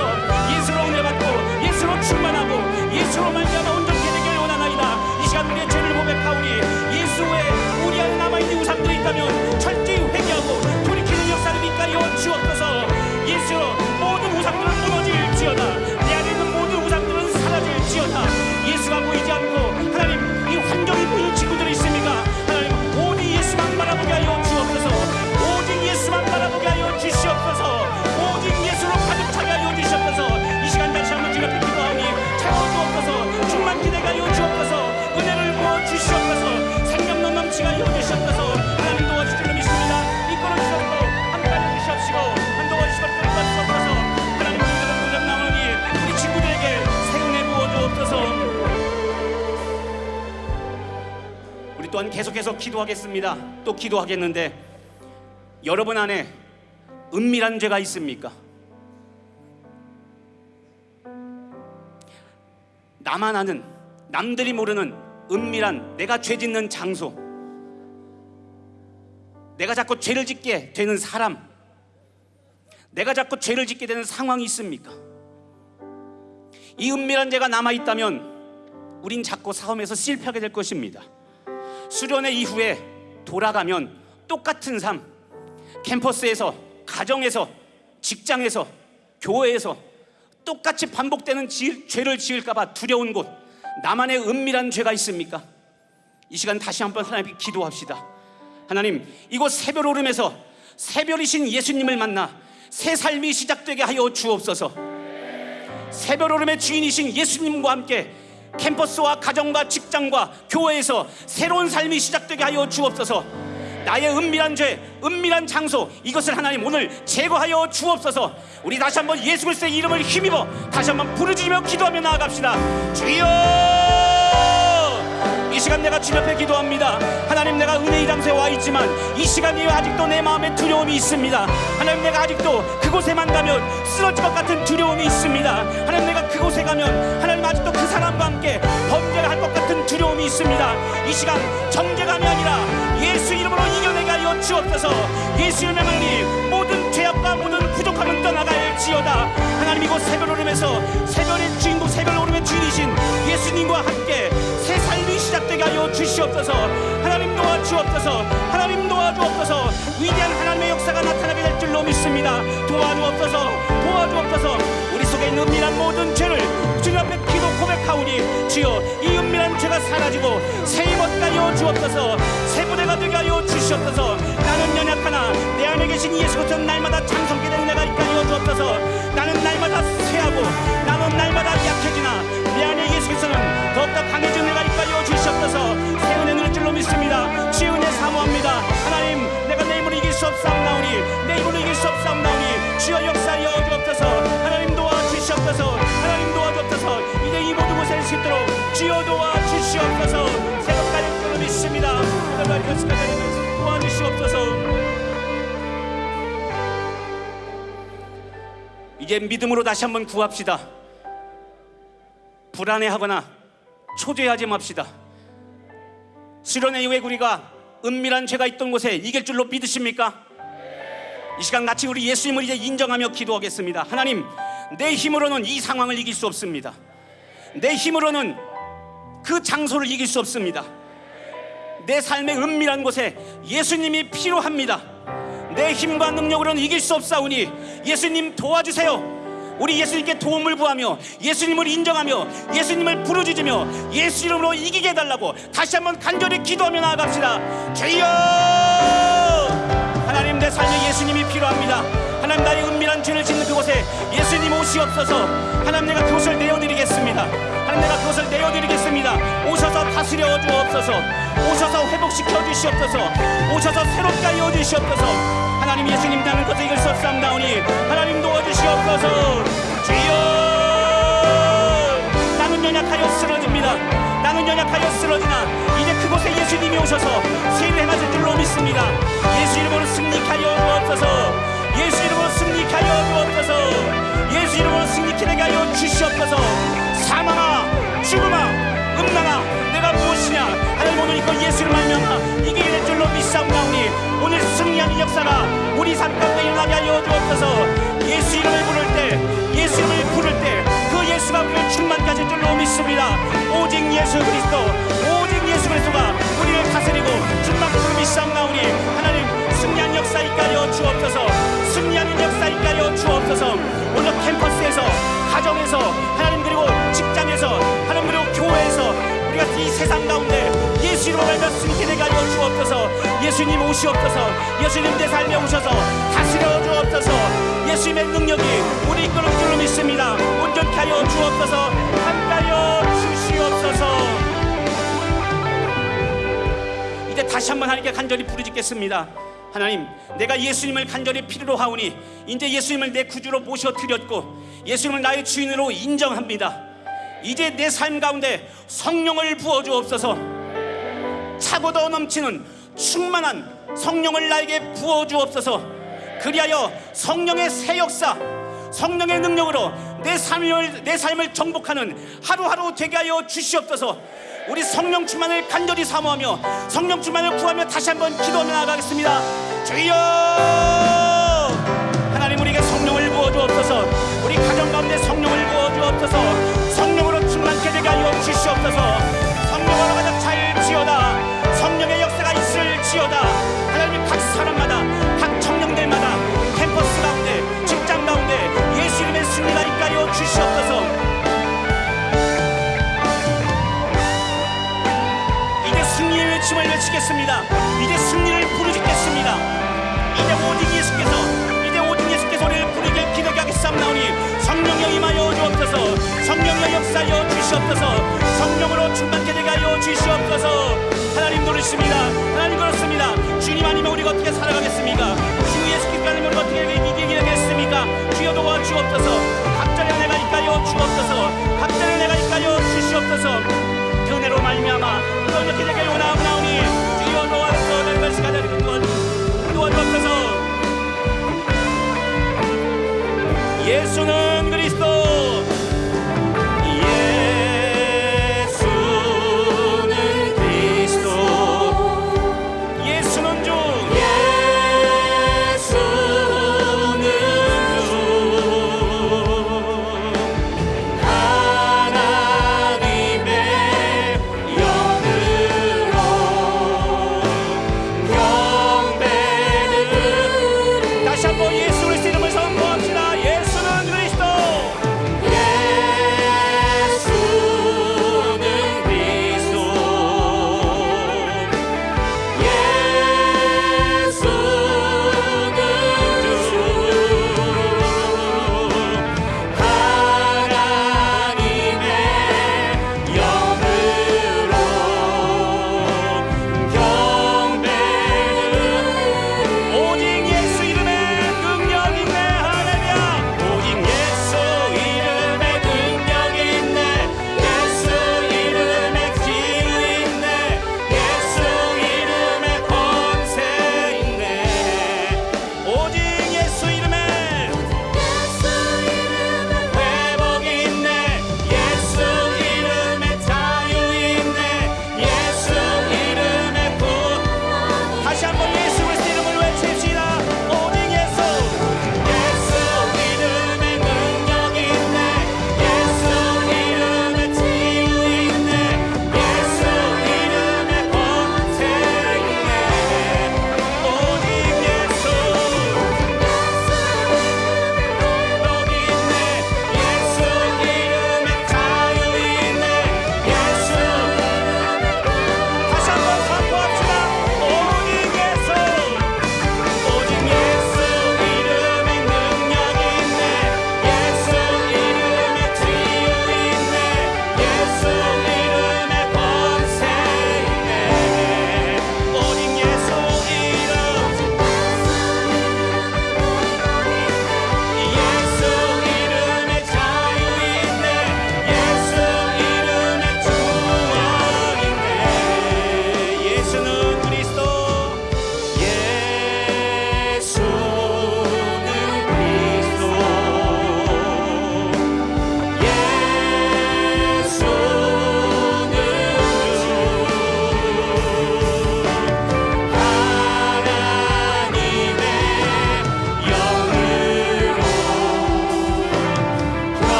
예수로 은혜 받고 예수로 충만하고 예수로 말미암아 온전케 되기를 원하나이다. 이 시간 우리의 죄를 고백하오니 예수의 우리 안에 남아있는 우상들이 있다면 철저히 회개하고 돌이키는 역사를 이끌어 주옵소서. 예수 우상들은 무너 또한 계속해서 기도하겠습니다. 또 기도하겠는데 여러분 안에 은밀한 죄가 있습니까? 나만 아는 남들이 모르는 은밀한 내가 죄 짓는 장소 내가 자꾸 죄를 짓게 되는 사람 내가 자꾸 죄를 짓게 되는 상황이 있습니까? 이 은밀한 죄가 남아 있다면 우린 자꾸 싸움에서 실패하게 될 것입니다. 수련회 이후에 돌아가면 똑같은 삶. 캠퍼스에서 가정에서 직장에서 교회에서 똑같이 반복되는 지- 죄를 지을까봐 두려운 곳. 나만의 은밀한 죄가 있습니까? 이 시간 다시 한번 하나님께 기도합시다. 하나님 이곳 새별 오름에서 새별이신 예수님을 만나 새 삶이 시작되게 하여 주옵소서. 새별 오름의 주인이신 예수님과 함께 캠퍼스와 가정과 직장과 교회에서 새로운 삶이 시작되게 하여 주옵소서. 나의 은밀한 죄, 은밀한 장소 이것을 하나님 오늘 제거하여 주옵소서. 우리 다시 한번 예수 그리스도의 이름을 힘입어 다시 한번 부르짖으며 기도하며 나아갑시다. 주여! 이 시간 내가 주님 앞에 기도합니다. 하나님 내가 은혜의 장소에 와 있지만 이 시간이 아직도 내 마음에 두려움이 있습니다. 하나님 내가 아직도 그곳에만 가면 쓰러질 것 같은 두려움이 있습니다. 하나님 내가 그곳에 가면 하나님 아직도 그 사람과 함께 범죄를 할 것 같은 두려움이 있습니다. 이 시간 정죄감이 아니라 예수 이름으로 이겨내게 하여 주옵소서. 예수 이름의 하나님 모든 죄악과 모든 부족함은 떠나갈 지어다. 하나님 이곳 새별 오름에서 새별의 주인공 새별 오름의 주인이신 예수님과 함께 새 삶이 시작되게 하여 주시옵소서. 하나님 도와주옵소서. 하나님 도와주옵소서. 위대한 하나님의 역사가 나타나게 될 줄로 믿습니다. 도와주옵소서. 도와주옵소서. 우리 속에 있는 은밀한 모든 죄를 주님 앞에 하오니 주여 이 은밀한 죄가 사라지고 새 힘을 가여 주옵소서. 새 부대가 되게 하여 주시옵소서. 나는 연약하나 내 안에 계신 예수 그리스도 날마다 장성케 되는 내가 하여 주옵소서. 나는 날마다 쇠하고 나는 날마다 약해지나 내 안에 예수 그리스도는 더욱더 강해지는 내가 하여 주시옵소서. 새 은혜 누릴 줄로 믿습니다. 주의 은혜 사모합니다 이제 믿음으로 다시 한번 구합시다 불안해하거나 초조해하지 맙시다 수련의 이후에 우리가 은밀한 죄가 있던 곳에 이길 줄로 믿으십니까? 이 시간 같이 우리 예수님을 이제 인정하며 기도하겠습니다. 하나님, 내 힘으로는 이 상황을 이길 수 없습니다. 내 힘으로는 그 장소를 이길 수 없습니다. 내 삶의 은밀한 곳에 예수님이 필요합니다. 내 힘과 능력으로는 이길 수 없사오니 예수님 도와주세요. 우리 예수님께 도움을 구하며 예수님을 인정하며 예수님을 부르짖으며 예수 이름으로 이기게 해달라고 다시 한번 간절히 기도하며 나아갑시다. 주여! 하나님 내 삶에 예수님이 필요합니다. 하나님 나의 은밀한 죄를 짓는 그곳에 예수님 오시옵소서. 하나님 내가 그곳을 내어드리겠습니다. 하나님 내가 그것을 내어드리겠습니다. 오셔서 다스려 주옵소서. 오셔서 회복시켜 주시옵소서. 오셔서 새롭게 하여 주시옵소서. 하나님 예수님 나는 것을 이길 수 없사옵나오니 하나님 도와주시옵소서. 주여 나는 연약하여 쓰러집니다. 나는 연약하여 쓰러지나 이제 그곳에 예수님이 오셔서 세를 행하실 줄로 믿습니다. 예수 이름으로 승리하여 주옵소서. 예수 이름으로 승리하여 주옵소서. 예수 이름으로 승리케 되게 하여 주시옵소서. 사망아, 죽음아, 음란아, 내가 무엇이냐? 하나님 오늘 이거 예수를 말미암아 이기게 될 줄로 믿사옵나오니 오늘 승리하는 역사가 우리 삶 가운데 일어나게 하여 주옵소서. 예수 이름을 부를 때, 예수 이름을 부를 때 그 예수가 우리를 충만까지 줄로 믿습니다. 오직 예수 그리스도, 오직 예수 그리스도가 우리를 다스리고 충만으로 믿사옵나오니 하나님 승리한 역사 있가여 주옵소서. 승리하는 역사 있가여 주옵소서. 오늘 캠퍼스에서, 가정에서, 하나님 그리고 직장에서, 하나님 그리고 교회에서 우리가 이 세상 가운데 예수 이름으로 말며 되게 하여 주옵소서. 예수님 오시옵소서. 예수님 내 삶에 오셔서 다스려 주옵소서. 예수님의 능력이 우리 이끄는 줄로 믿습니다. 온전케 하여 주옵소서. 함께하여 주시옵소서. 이제 다시 한번 하나님께 간절히 부르짖겠습니다. 하나님, 내가 예수님을 간절히 필요로 하오니 이제 예수님을 내 구주로 모셔 드렸고 예수님을 나의 주인으로 인정합니다. 이제 내 삶 가운데 성령을 부어 주옵소서. 차고도 넘치는 충만한 성령을 나에게 부어 주옵소서. 그리하여 성령의 새 역사, 성령의 능력으로 내 삶을 내 삶을 정복하는 하루하루 되게 하여 주시옵소서. 우리 성령 충만을 간절히 사모하며 성령 충만을 구하며 다시 한번 기도하며 나아가겠습니다. 주여! 하나님 우리에게 성령을 부어 주옵소서. 우리 가정 가운데 성령을 부어 주옵소서. 외침을 외치겠습니다. 이제 승리를 부르짖겠습니다. 이제 오직 예수께서 이제 오직 예수께서 우리를 부르게 기도하게 하겠사옵나오니 성령여 임하여 주옵소서. 성령여 역사여 주시옵소서. 성령으로 충만케 되게 하여 주시옵소서. 하나님 노릇습니다. 하나님 그렇습니다. 주님 아니면 우리가 어떻게 살아가겠습니까? 주 예수 그리스도 아니면 우리가 어떻게 이기게 되겠습니까? 주여 도와 주옵소서. 각자의 은혜가 있가여 주옵소서. 각자의 은혜가 있가여 주시옵소서 그 은혜로 말미암아 그렇게 되게 원하옵나오니 주여 도와주소서 내 것이 가자리 도와주옵소서 예수는 그리스도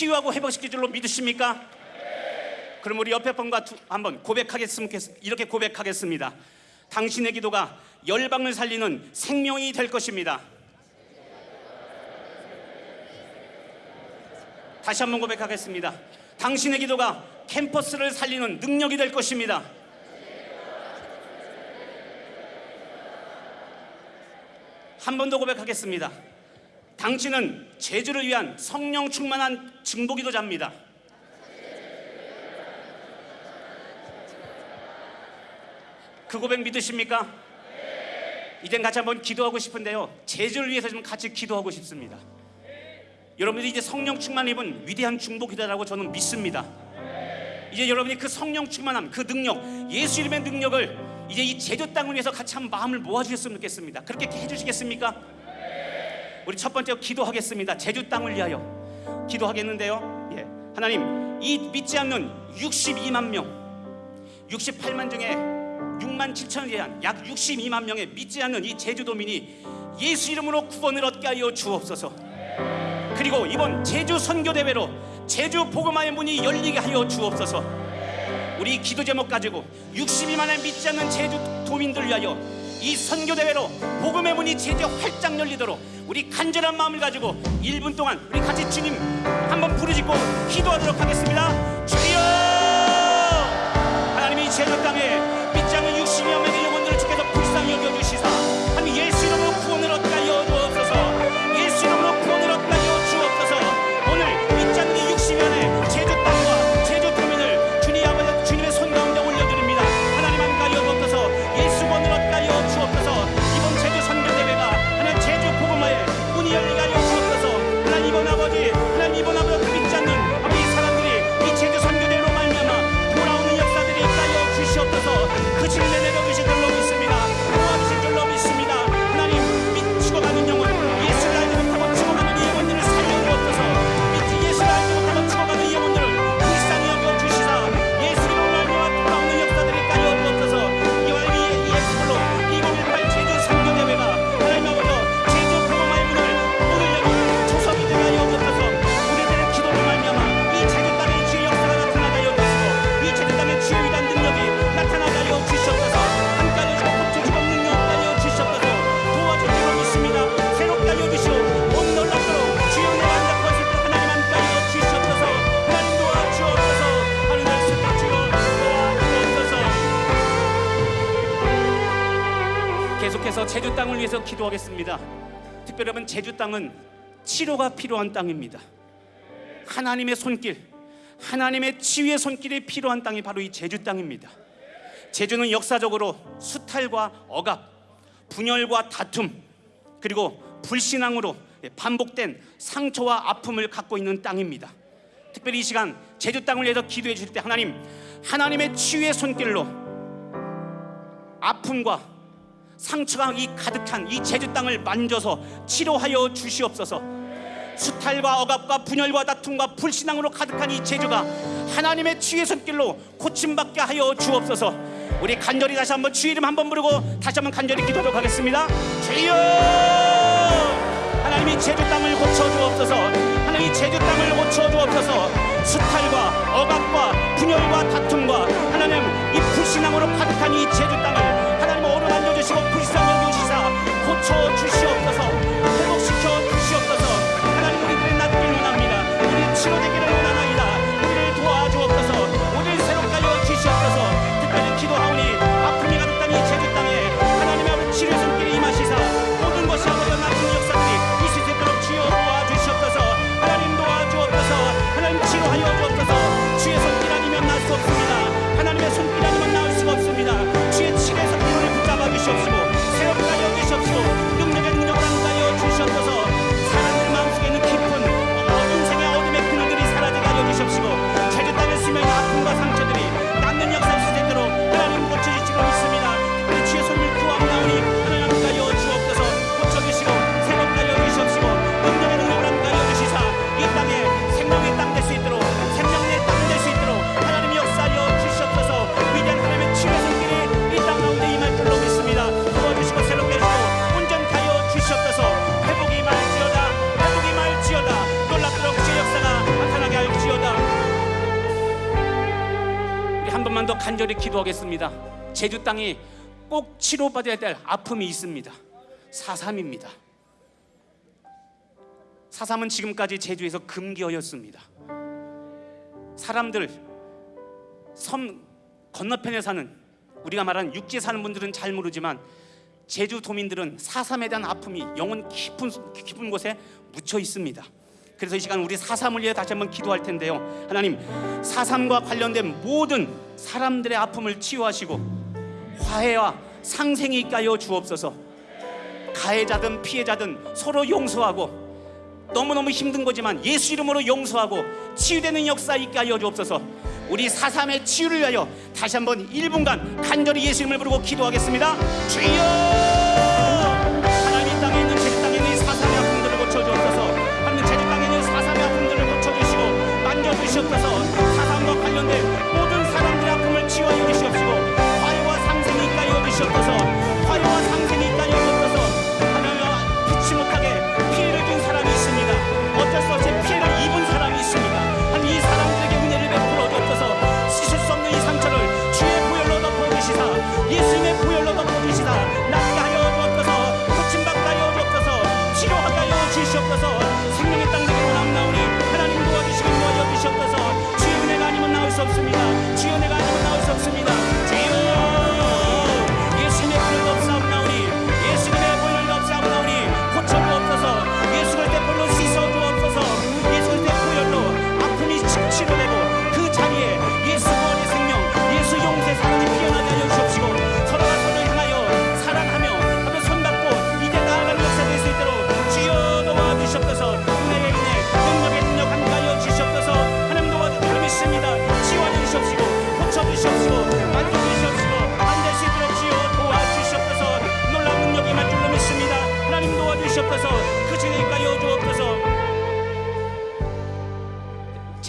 치유하고 회복시킬 줄로 믿으십니까? 그럼 우리 옆에 분과 두- 한번 고백하겠습니다. 이렇게 고백하겠습니다. 당신의 기도가 열방을 살리는 생명이 될 것입니다. 다시 한번 고백하겠습니다. 당신의 기도가 캠퍼스를 살리는 능력이 될 것입니다. 한 번 더 고백하겠습니다. 당신은 제주를 위한 성령 충만한 증보기도자입니다. 그 고백 믿으십니까? 이젠 같이 한번 기도하고 싶은데요. 제주를 위해서 좀 같이 기도하고 싶습니다. 여러분들이 이제 성령 충만 입은 위대한 중보기도라고 저는 믿습니다. 이제 여러분이 그 성령 충만함, 그 능력, 예수 이름의 능력을 이제 이 제주 땅을 위해서 같이 한 마음을 모아주셨으면 좋겠습니다. 그렇게 해주시겠습니까? 우리 첫 번째 기도하겠습니다. 제주 땅을 위하여 기도하겠는데요. 예, 하나님 이 믿지 않는 62만 명, 68만 중에 6만 7천에 대한 약 62만 명의 믿지 않는 이 제주도민이 예수 이름으로 구원을 얻게 하여 주옵소서. 그리고 이번 제주 선교 대회로 제주 복음화의 문이 열리게 하여 주옵소서. 우리 기도 제목 가지고 62만의 믿지 않는 제주 도민들 위하여 이 선교 대회로 복음의 문이 제주 활짝 열리도록 우리 간절한 마음을 가지고 1분 동안 우리 같이 주님 한번 부르짖고 기도하도록 하겠습니다. 주여! 하나님이 제주 땅에 제주 땅을 위해서 기도하겠습니다. 특별히 여러분 제주 땅은 치료가 필요한 땅입니다. 하나님의 손길, 하나님의 치유의 손길이 필요한 땅이 바로 이 제주 땅입니다. 제주는 역사적으로 수탈과 억압, 분열과 다툼, 그리고 불신앙으로 반복된 상처와 아픔을 갖고 있는 땅입니다. 특별히 이 시간 제주 땅을 위해서 기도해 주실 때 하나님, 하나님의 치유의 손길로 아픔과 상처가 이 가득한 이 제주 땅을 만져서 치료하여 주시옵소서. 수탈과 억압과 분열과 다툼과 불신앙으로 가득한 이 제주가 하나님의 치유의 손길로 고침받게 하여 주옵소서. 우리 간절히 다시 한번 주 이름 한번 부르고 다시 한번 간절히 기도하도록 하겠습니다. 주여! 하나님이 제주 땅을 고쳐 주옵소서. 하나님이 제주 땅을 고쳐 주옵소서. 수탈과 억압과 분열과 다툼과 하나님 이 불신앙으로 가득한 이 제주 땅을 간절히 기도하겠습니다. 제주 땅이 꼭 치료받아야 될 아픔이 있습니다. 사삼입니다. 사삼은 지금까지 제주에서 금기어였습니다. 사람들 섬 건너편에 사는 우리가 말하는 육지에 사는 분들은 잘 모르지만 제주 도민들은 사삼에 대한 아픔이 영혼 깊은 깊은 곳에 묻혀 있습니다. 그래서 이 시간 우리 사삼을 위해 다시 한번 기도할 텐데요. 하나님 사삼과 관련된 모든 사람들의 아픔을 치유하시고 화해와 상생이 하여 주옵소서. 가해자든 피해자든 서로 용서하고 너무너무 힘든 거지만 예수 이름으로 용서하고 치유되는 역사 있게 하여 주옵소서. 우리 사삼의 치유를 위하여 다시 한번 1분간 간절히 예수 이름을 부르고 기도하겠습니다. 주여! 만져 주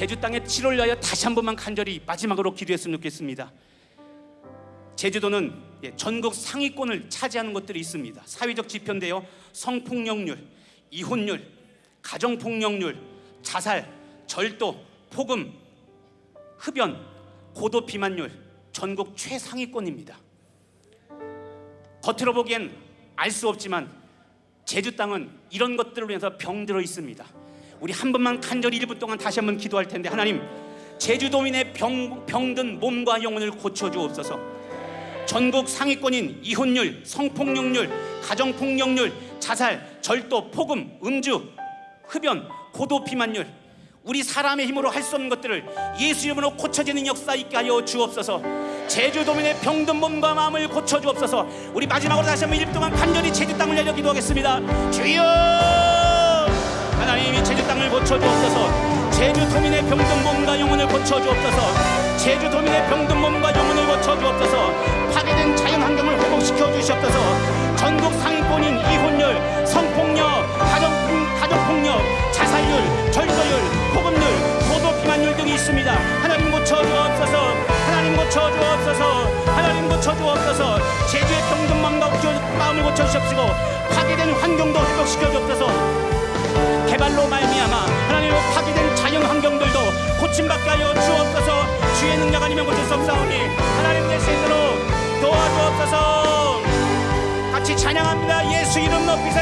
제주 땅의 치료를 위하여 다시 한 번만 간절히 마지막으로 기도했으면 좋겠습니다 제주도는 예, 전국 상위권을 차지하는 것들이 있습니다 사회적 지표인데요 성폭력률, 이혼율, 가정폭력률, 자살, 절도, 폭음, 흡연, 고도 비만율 전국 최상위권입니다. 겉으로 보기엔 알 수 없지만 제주 땅은 이런 것들을 위해서 병들어 있습니다. 우리 한 번만 간절히 1분 동안 다시 한번 기도할 텐데 하나님 제주도민의 병, 병든 몸과 영혼을 고쳐 주옵소서. 전국 상위권인 이혼율, 성폭력률, 가정폭력률, 자살, 절도, 폭음, 음주, 흡연, 고도 비만율 우리 사람의 힘으로 할 수 없는 것들을 예수 이름으로 고쳐지는 역사 있게 하여 주옵소서. 제주도민의 병든 몸과 마음을 고쳐 주옵소서. 우리 마지막으로 다시 한번 1분 동안 간절히 제주 땅을 내려 기도하겠습니다. 주여! 하나님이 제주 고쳐 주옵소서 제주도민의 병든 몸과 영혼을 고쳐 주옵소서 제주도민의 병든 몸과 영혼을 고쳐 주옵소서 파괴된 자연 환경을 회복시켜 주시옵소서 전국 상위권인 이혼율, 성폭력, 가정, 가정폭력, 자살률, 절도율, 폭음률, 고도 비만율 등이 있습니다. 하나님 고쳐 주옵소서. 하나님 고쳐 주옵소서. 하나님 고쳐 주옵소서. 제주의 병든 고쳐- 마음을 고쳐 주옵시고 파괴된 환경도 회복시켜 주옵소서. 개발로 말미암아 하나님 파괴된 자연 환경들도 고침받게 하여 주옵소서. 주의 능력 아니면 고칠 수 없사오니 하나님 되시도록 도와주옵소서. 같이 찬양합니다. 예수 이름 높이세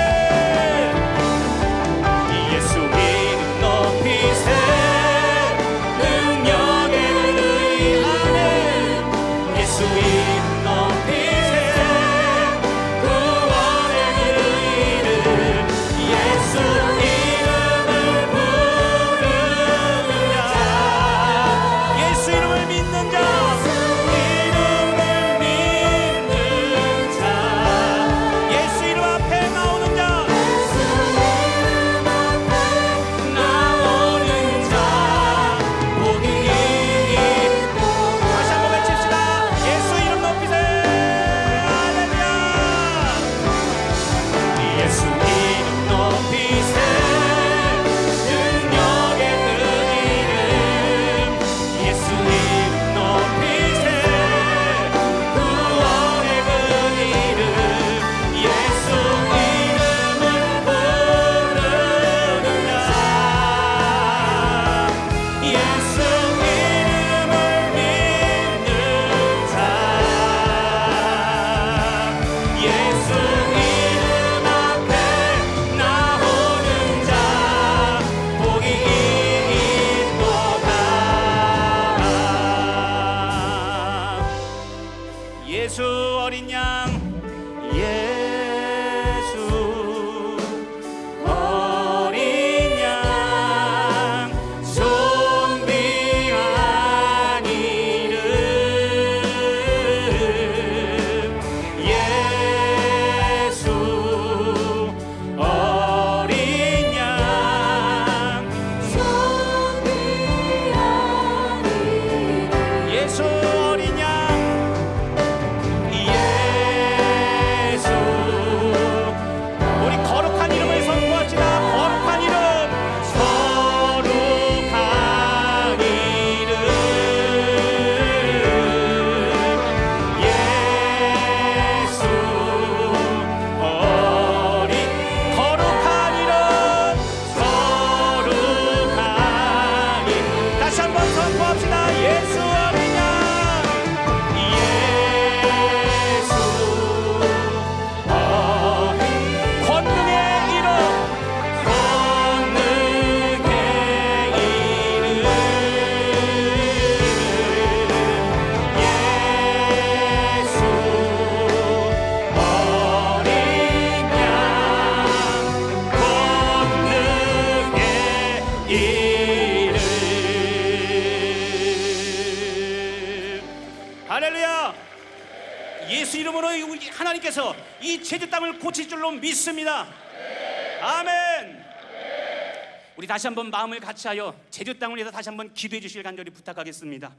다시 한번 마음을 같이하여 제주 땅을 위해서 다시 한번 기도해 주실 간절히 부탁하겠습니다.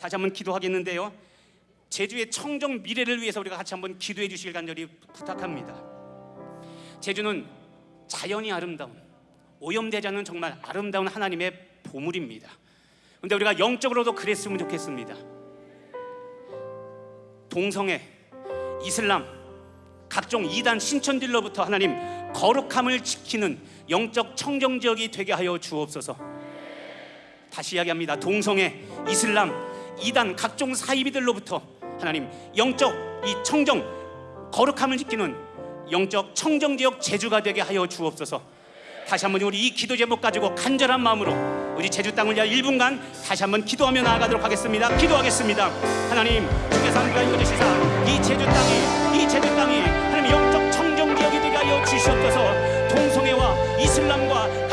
다시 한번 기도하겠는데요. 제주의 청정 미래를 위해서 우리가 같이 한번 기도해 주실 간절히 부탁합니다. 제주는 자연이 아름다운 오염되지 않는 정말 아름다운 하나님의 보물입니다. 근데 우리가 영적으로도 그랬으면 좋겠습니다. 동성애, 이슬람, 각종 이단 신천들로부터 하나님 거룩함을 지키는 영적 청정 지역이 되게 하여 주옵소서. 다시 이야기합니다. 동성애, 이슬람, 이단 각종 사이비들로부터 하나님 영적 이 청정 거룩함을 지키는 영적 청정 지역 제주가 되게 하여 주옵소서. 다시 한번 우리 이 기도 제목 가지고 간절한 마음으로 우리 제주 땅을 위하여 1분간 다시 한번 기도하며 나아가도록 하겠습니다. 기도하겠습니다. 하나님 주께서 함께 하여 주시사 이 제주 땅이 이 제주 땅이 주시옵소서. 동성애와 이슬람과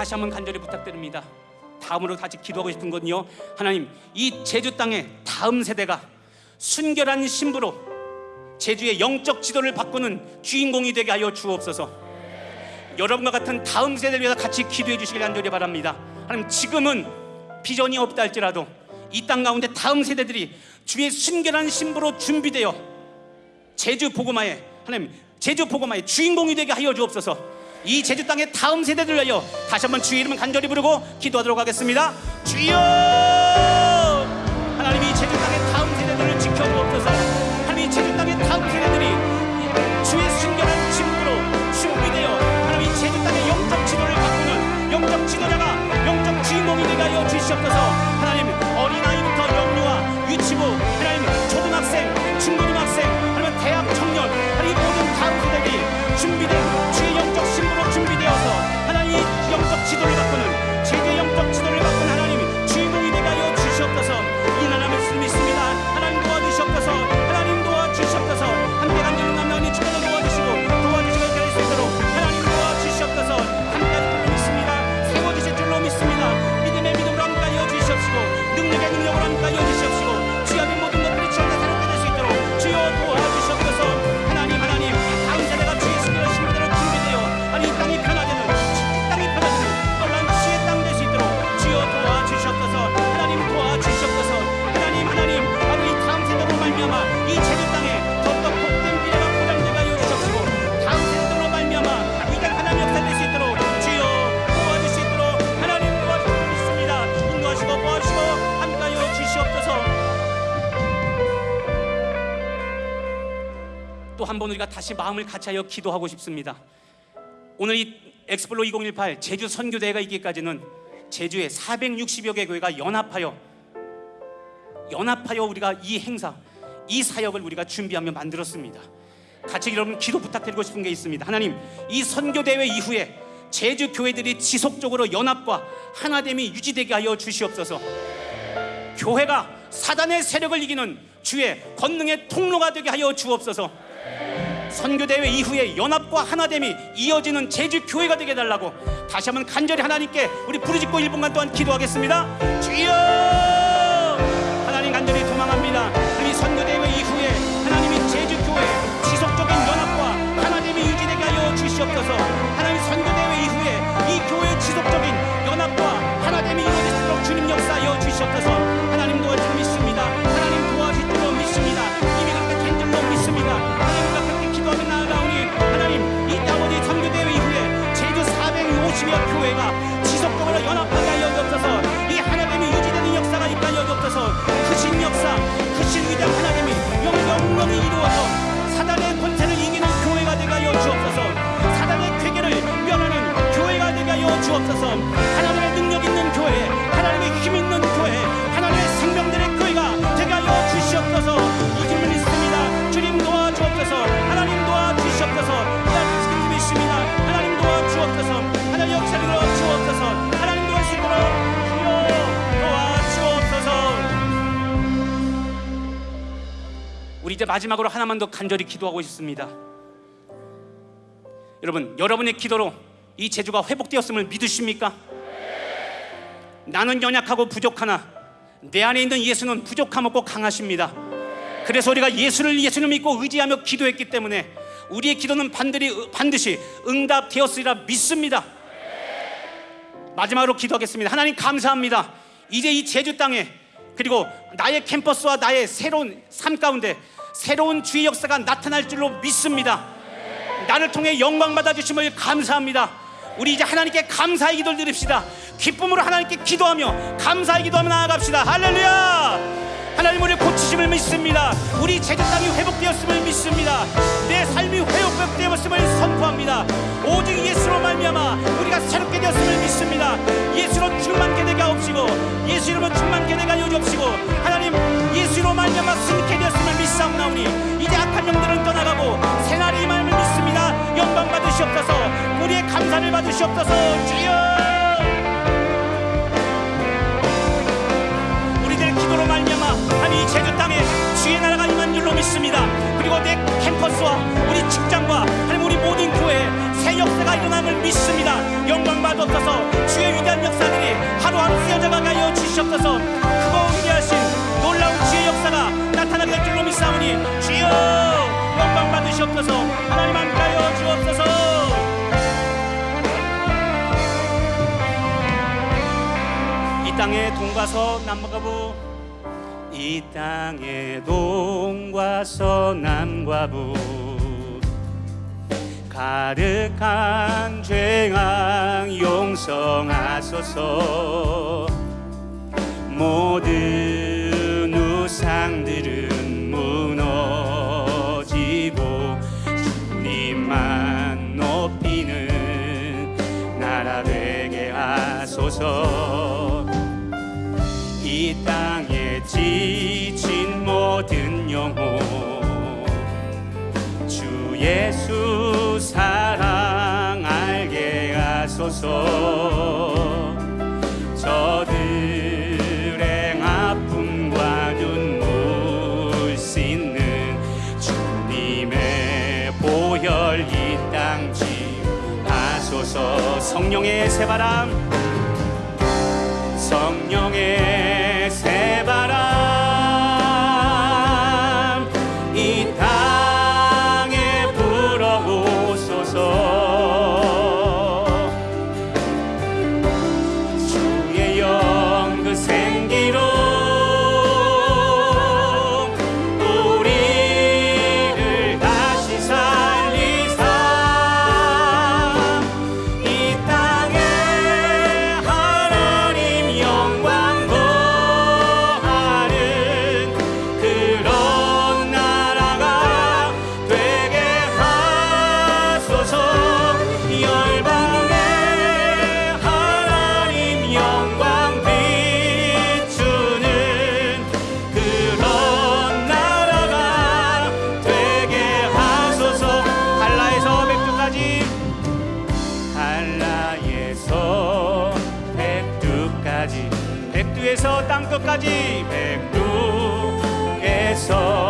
다시 한번 간절히 부탁드립니다. 다음으로 같이 기도하고 싶은 건요. 하나님, 이 제주 땅의 다음 세대가 순결한 신부로 제주의 영적 지도를 바꾸는 주인공이 되게 하여 주옵소서. 여러분과 같은 다음 세대를 위해서 같이 기도해 주시길 간절히 바랍니다. 하나님, 지금은 비전이 없다 할지라도 이 땅 가운데 다음 세대들이 주의 순결한 신부로 준비되어 제주 복음화에 하나님 제주 복음화의 주인공이 되게 하여 주옵소서. 이 제주 땅의 다음 세대들 위하여 다시 한번 주의 이름을 간절히 부르고 기도하도록 하겠습니다. 주여! 하나님 이 제주 땅의 다음 세대들을 지켜주옵소서. 하나님 이 제주 땅의 다음 세대들이 주의 순결한 친구로 충분히 되어 하나님 이 제주 땅의 영적 지도를 바꾸는 영적 지도자가 영적 주인공이 되게 하여 주시옵소서. 번 우리가 다시 마음을 같이하여 기도하고 싶습니다. 오늘 이 엑스플로 2018 제주 선교대회가 있기까지는 제주에 460여 개 교회가 연합하여 연합하여 우리가 이 행사, 이 사역을 우리가 준비하며 만들었습니다. 같이 여러분 기도 부탁드리고 싶은 게 있습니다. 하나님, 이 선교 대회 이후에 제주 교회들이 지속적으로 연합과 하나됨이 유지되게 하여 주시옵소서. 교회가 사단의 세력을 이기는 주의 권능의 통로가 되게 하여 주옵소서. 선교 대회 이후에 연합과 하나됨이 이어지는 제주 교회가 되게 달라고 다시 한번 간절히 하나님께 우리 부르짖고 1분간 동안 기도하겠습니다. 주여! 이제 마지막으로 하나만 더 간절히 기도하고 싶습니다. 여러분, 여러분의 기도로 이 제주가 회복되었음을 믿으십니까? 나는 연약하고 부족하나 내 안에 있는 예수는 부족함 없고 강하십니다. 그래서 우리가 예수를 예수를 믿고 의지하며 기도했기 때문에 우리의 기도는 반드시, 반드시 응답되었으리라 믿습니다. 마지막으로 기도하겠습니다. 하나님 감사합니다. 이제 이 제주 땅에 그리고 나의 캠퍼스와 나의 새로운 삶 가운데 새로운 주의 역사가 나타날 줄로 믿습니다. 나를 통해 영광 받아 주심을 감사합니다. 우리 이제 하나님께 감사의 기도를 드립시다. 기쁨으로 하나님께 기도하며 감사의 기도하며 나아갑시다. 할렐루야! 하나님 우리 고치심을 믿습니다. 우리 제주 땅이 회복되었음을 믿습니다. 내 삶이 회복되었음을 선포합니다. 오직 예수로 말미암아 우리가 새롭게 되었음을 믿습니다. 예수로 충만케 되게 하옵시고 예수 이름으로 충만케 되게 하여 주옵시고 하나님 예수로 말미암아 승리케 되었 믿사옵나오니 이제 악한 영들은 떠나가고 새날이 임함을 믿습니다. 영광 받으시옵소서. 우리의 감사를 받으시옵소서. 주여. 우리들의 기도로 말미암아 이 제주 땅에 주의 나라가 임한 줄로 믿습니다. 그리고 내 캠퍼스와 역사가 일어남을 믿습니다. 영광 받옵소서. 주의 위대한 역사들이 하루하루 쓰여져가게 하여 주시옵소서. 크고 위대하신 놀라운 주의 역사가 나타나게 될 줄로 믿사오니 주여 영광 받으시옵소서. 하나님 함께하여 주옵소서. 이 땅에 동과서 남과부 이 땅에 동과서 남과부 가득한 죄악 용서하소서. 모든 우상들은 무너지고 주님만 높이는 나라 되게 하소서. 이 땅에 지친 모든 영혼 주 예수 사랑 알게 하소서. 저들의 아픔과 눈물 씻는 주님의 보혈 이 땅 지하소서. 성령의 새바람 성령의 땅 끝까지 백두에서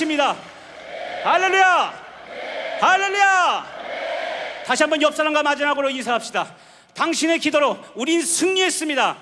것입니다. 할렐루야! 할렐루야! 다시 한번 옆 사람과 마지막으로 인사합시다. 당신의 기도로 우린 승리했습니다.